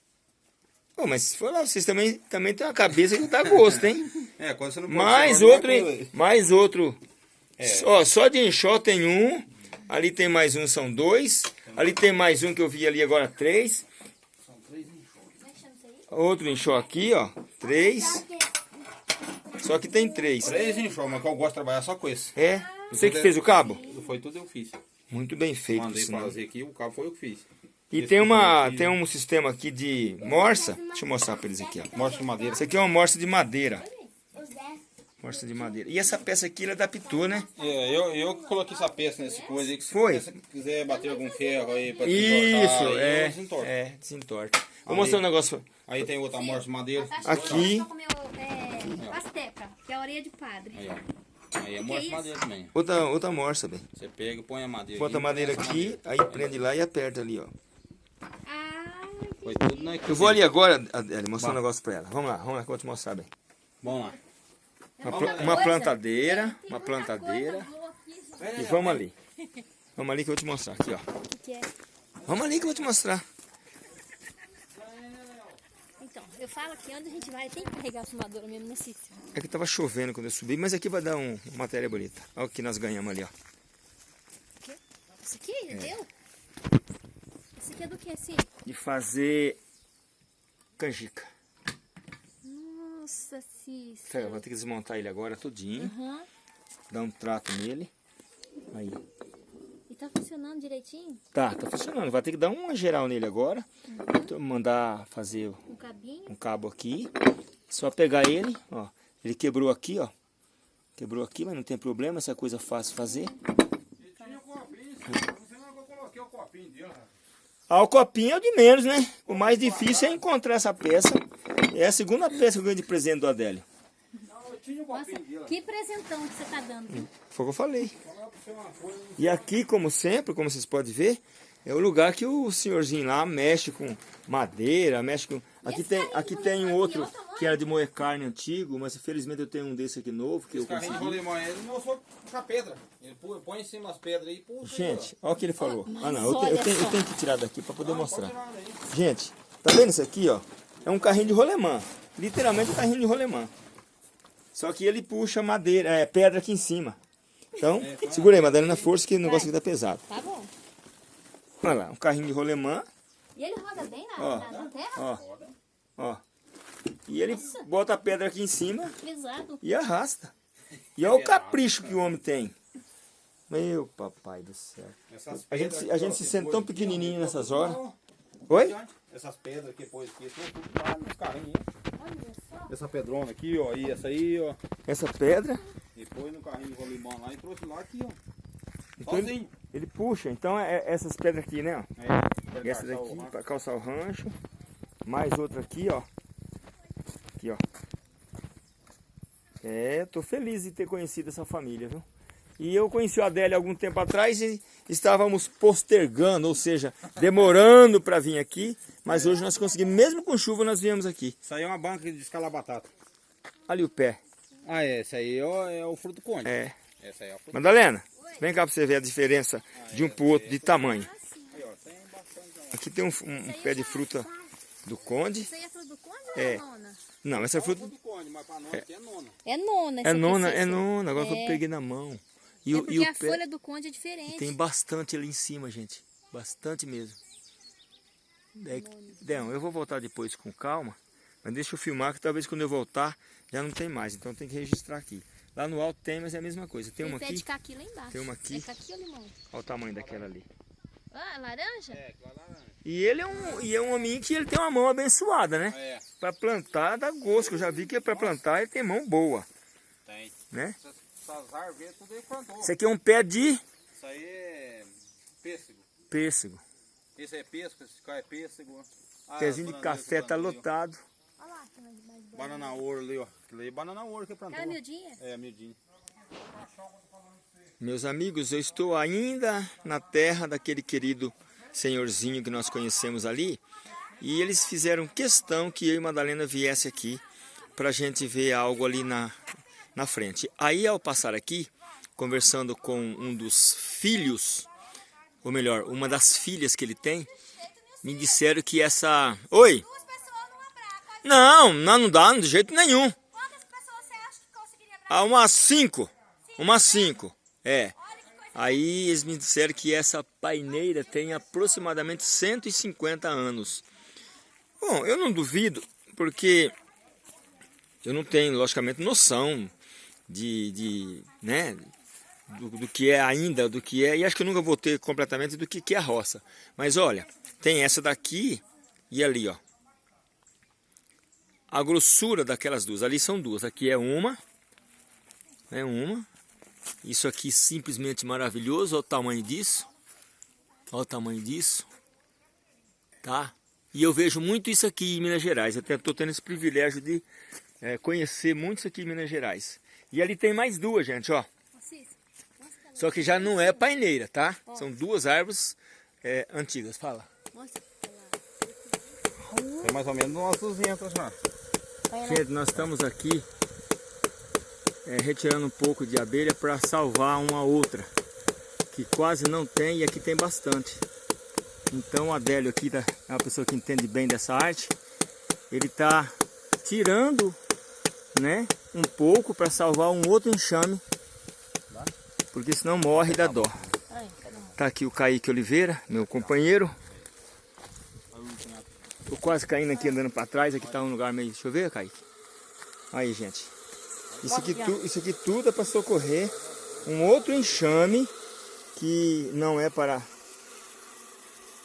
Pô, mas se for lá, vocês também, também tem uma cabeça que dá gosto, hein? É, quando você não pode Mais outro, hein? Mais outro. É. Ó, só de enxó tem um. Ali tem mais um, são dois. Ali tem mais um que eu vi ali agora, três. Outro enxó aqui, ó. Três. Só que tem três. Três enxó, mas que eu gosto de trabalhar só com esse. É? Você que fez o cabo? Foi tudo eu fiz. Muito bem feito, Mandei sinal. fazer aqui, o cabo foi eu que fiz. E Esse tem uma, tem um sistema aqui de morsa. Deixa eu mostrar pra eles aqui, ó. Morte de madeira. Isso aqui é uma morsa de madeira. Os 10. Morsa de madeira. E essa peça aqui, ela adaptou, né? É, eu, eu que coloquei essa peça nesse coisa aí. Que se Foi. você quiser bater algum ferro aí pra Isso, desentortar, é. eu desentorto. É, desentorta. Vou mostrar um negócio. Aí tem outra morte de madeira. Aqui. É, asteca, que é a orelha de padre. Aí, ó. Aí é morte de madeira também. Outra, outra morsa, bem. Você pega e põe a madeira. Bota a aqui, madeira aqui, aí prende lá e aperta ali, ó. Ah, Foi tudo nós que Eu vou ali agora, Adele, mostrar um negócio pra ela. Vamos lá, vamos lá que eu vou te mostrar bem. Vamos lá. Uma, pla- uma plantadeira, tem uma plantadeira. E vamos ali. Vamos ali que eu vou te mostrar aqui, ó. O que que é? Vamos ali que eu vou te mostrar. Então, eu falo que onde a gente vai tem que carregar a fumadora mesmo né, nesse. É que tava chovendo quando eu subi, mas aqui vai dar um, uma matéria bonita. Olha o que nós ganhamos ali, ó. Esse aqui, É. deu? Esse aqui é do que assim? De fazer canjica. Nossa, Cícero. vou ter que desmontar ele agora todinho. Aham. Dar um trato nele. Aí. Tá funcionando direitinho? Tá, tá funcionando. Vai ter que dar uma geral nele agora. Então, Mandar fazer Um cabinho. um cabo aqui. Só pegar ele, ó. Ele quebrou aqui, ó. Quebrou aqui, mas não tem problema, essa coisa é fácil fazer. Ah, o copinho é o de menos, né? O mais difícil é encontrar essa peça. É a segunda peça que eu ganhei de presente do Adélio. Nossa, que presentão que você tá dando. Foi o que eu falei. E aqui, como sempre, como vocês podem ver, é o lugar que o senhorzinho lá mexe com madeira, mexe com... Aqui tem, aqui tem um outro que era de moer carne antigo, mas infelizmente eu tenho um desse aqui novo que eu Esse carrinho de consegui. ele não foi com a pedra. Ele põe em cima das pedras aí e puxa. Gente, olha o que ele falou. Ah não, eu, te- eu tenho, eu tenho que tirar daqui para poder mostrar. Gente, tá vendo isso aqui, ó? É um carrinho de rolemã. Literalmente um carrinho de rolemã. Só que ele puxa madeira, é, pedra aqui em cima. Então, segura aí, Madalena, força que o negócio aqui tá pesado. Tá bom. Olha lá, um carrinho de rolemã, E ele roda bem na, Ó. na, na terra? ó. Ó. E ele bota a pedra aqui em cima Pesado. e arrasta. E olha o capricho que o homem tem. Meu papai do céu. A gente, a gente ó, se sente tão pequenininho nessas horas. Oi? Essas pedras que pôs aqui, tudo tudo lá nos carrinhos. Essa pedrona aqui, ó, e essa aí, ó. Essa pedra, E no carrinho de rolimão lá e trouxe lá aqui, ó. Então ele- ele puxa. Então é é essas pedras aqui, né? ó. É, Essa daqui para calçar o rancho. Mais outra aqui, ó. Aqui, ó. É, tô feliz de ter conhecido essa família, viu? E eu conheci o Adélio algum tempo atrás e estávamos postergando, ou seja, demorando para vir aqui. Mas hoje nós conseguimos, mesmo com chuva, nós viemos aqui. Isso aí é uma banca de escalar batata. Ali o pé. Ah, é, esse aí ó, é o fruto conde. É. Essa aí é o fruto Madalena, vem cá para você ver a diferença de um pro outro de tamanho. Aqui tem um, um- um pé de fruta do conde. Isso aí é fruto do conde ou É. é nona? Não, essa fruta mas pra nós aqui é nona. É nona. é essa nona, é nona, agora que eu É. peguei na mão. E, É o- e o a pé folha do conde é diferente. tem bastante ali em cima, gente. Bastante mesmo. É, Deão, eu vou voltar depois com calma, mas deixa eu filmar que talvez quando eu voltar já não tem mais, então tem que registrar aqui. Lá no alto tem, mas é a mesma coisa. Tem uma aqui, caqui lá embaixo. tem uma aqui. É caqui ou limão? olha o tamanho daquela ali. Ah, laranja? É, laranja. E ele é um, e é um homem que ele tem uma mão abençoada, né? É, Pra plantar dá gosto, eu já vi que pra plantar ele tem mão boa, tem. né? Essas, árvores tudo ele plantou. Esse aqui é um pé de Isso aí é pêssego. pêssego. Esse é pêssego, esse cá é pêssego. Ah, Pezinho de que café tá lotado. Olha lá, tem mais Banana ouro ali, ó. Aquilo aí é banana ouro que plantou. Aquela miudinha? É, miudinho. Meus amigos, eu estou ainda na terra daquele querido senhorzinho que nós conhecemos ali. E eles fizeram questão que eu e Madalena viesse aqui para a gente ver algo ali na, na frente. Aí ao passar aqui, conversando com um dos filhos, ou melhor, uma das filhas que ele tem, me disseram que essa... Oi! Não. Não, não, dá de jeito nenhum. Quantas pessoas você acha que conseguiria abraçar? Ah, umas cinco. Umas cinco. É. Aí eles me disseram que essa paineira tem aproximadamente 150 anos. Bom, eu não duvido, porque eu não tenho, logicamente, noção de, de né, do, do que é ainda, do que é, e acho que eu nunca vou ter completamente do que, que é a roça. Mas olha, tem essa daqui e ali, ó. A grossura daquelas duas, ali são duas, aqui é uma, é uma, isso aqui simplesmente maravilhoso, olha o tamanho disso. Olha o tamanho disso. Tá? E eu vejo muito isso aqui em Minas Gerais. Eu estou tendo esse privilégio de eh, conhecer muito isso aqui em Minas Gerais. E ali tem mais duas, gente, ó. Só que já não é paineira, tá? São duas árvores eh, antigas. Fala. Tem mais ou menos umas 200 já. Gente, nós estamos aqui eh, retirando um pouco de abelha para salvar uma outra. Que quase não tem e aqui tem bastante. Então o Adélio aqui tá- é uma pessoa que entende bem dessa arte. Ele está tirando né, um pouco para salvar um outro enxame. Porque senão morre da dó. Tá aqui o Kaique Oliveira, meu companheiro. Tô quase caindo aqui andando para trás. Aqui tá um lugar meio. Deixa eu ver, Kaique. Aí, gente. Isso aqui, tu- isso aqui tudo é para socorrer um outro enxame que não é para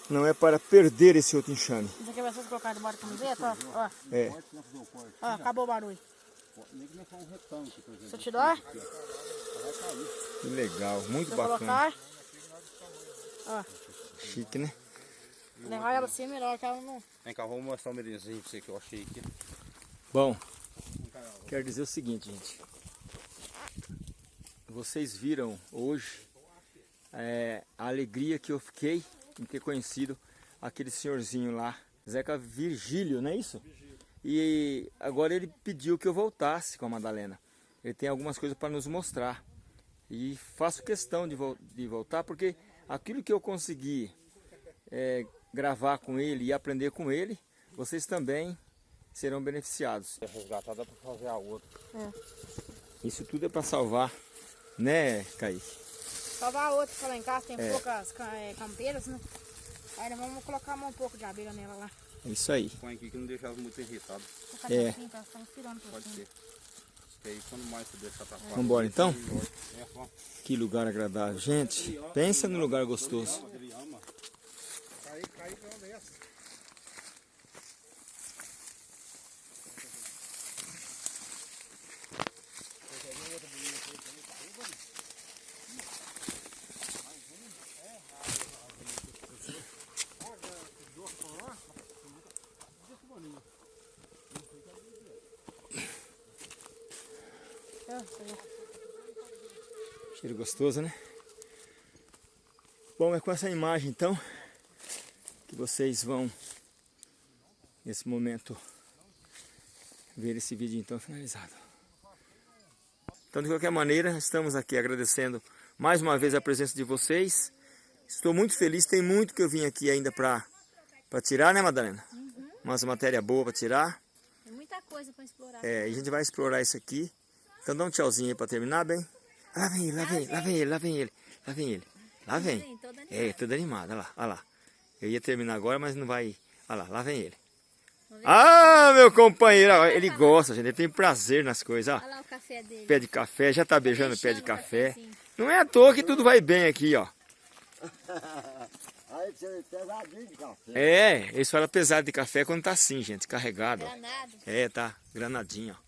não é para perder esse outro enxame. Isso aqui vai ser colocado da camiseta, ó. ó. É. Ó, acabou o barulho. Se eu te dou, Que legal, muito eu bacana. colocar, ó, Chique, né? levar ela assim é melhor que ela não... Vem cá, vou mostrar um merenzinho pra você que eu achei aqui. Bom, quero dizer o seguinte, gente. Vocês viram hoje é, a alegria que eu fiquei em ter conhecido aquele senhorzinho lá, Zeca Virgílio, não é isso? E agora ele pediu que eu voltasse com a Madalena. Ele tem algumas coisas para nos mostrar. E faço questão de, vol- de voltar porque aquilo que eu consegui é, gravar com ele e aprender com ele, vocês também serão beneficiados. Resgatar dá pra fazer a outra. Isso tudo é para salvar, né, Kaique? Salvar a outra pra lá em casa, tem É. poucas ca- é, campeiras, né? Aí nós vamos colocar um pouco de abelha nela lá. É isso aí. Põe aqui que não deixa elas muito É. assim, tá? Tirando por Pode cima. ser. Que aí quando mais você deixar pra fora. Vambora então? É. Que lugar agradável. Gente, pensa no lugar gostoso. Ele ama. Ó, Cheiro gostoso, né? Bom, é com essa imagem então que vocês vão nesse momento ver esse vídeo então finalizado. Então de qualquer maneira, estamos aqui agradecendo mais uma vez a presença de vocês. Estou muito feliz, tem muito que eu vim aqui ainda para para tirar, né, Madalena? Umas matéria boa para tirar. Tem muita coisa pra explorar. É, a gente vai explorar isso aqui. Então dá um tchauzinho aí pra terminar, bem. Lá vem ele, lá vem ele, lá vem ele, lá vem ele, lá vem ele. Lá vem. É, tudo animado, olha lá, olha lá. Eu ia terminar agora, mas não vai. Olha lá, lá vem ele. Ah, meu companheiro, ele gosta, gente, ele tem prazer nas coisas, ó. Olha lá o café dele. Pé de café, já tá beijando o pé de café. Não é à toa que tudo vai bem aqui, ó. Aí você pesadinho de café. É, eles falam pesado de café quando tá assim, gente, carregado. Granado. É, tá granadinho, ó.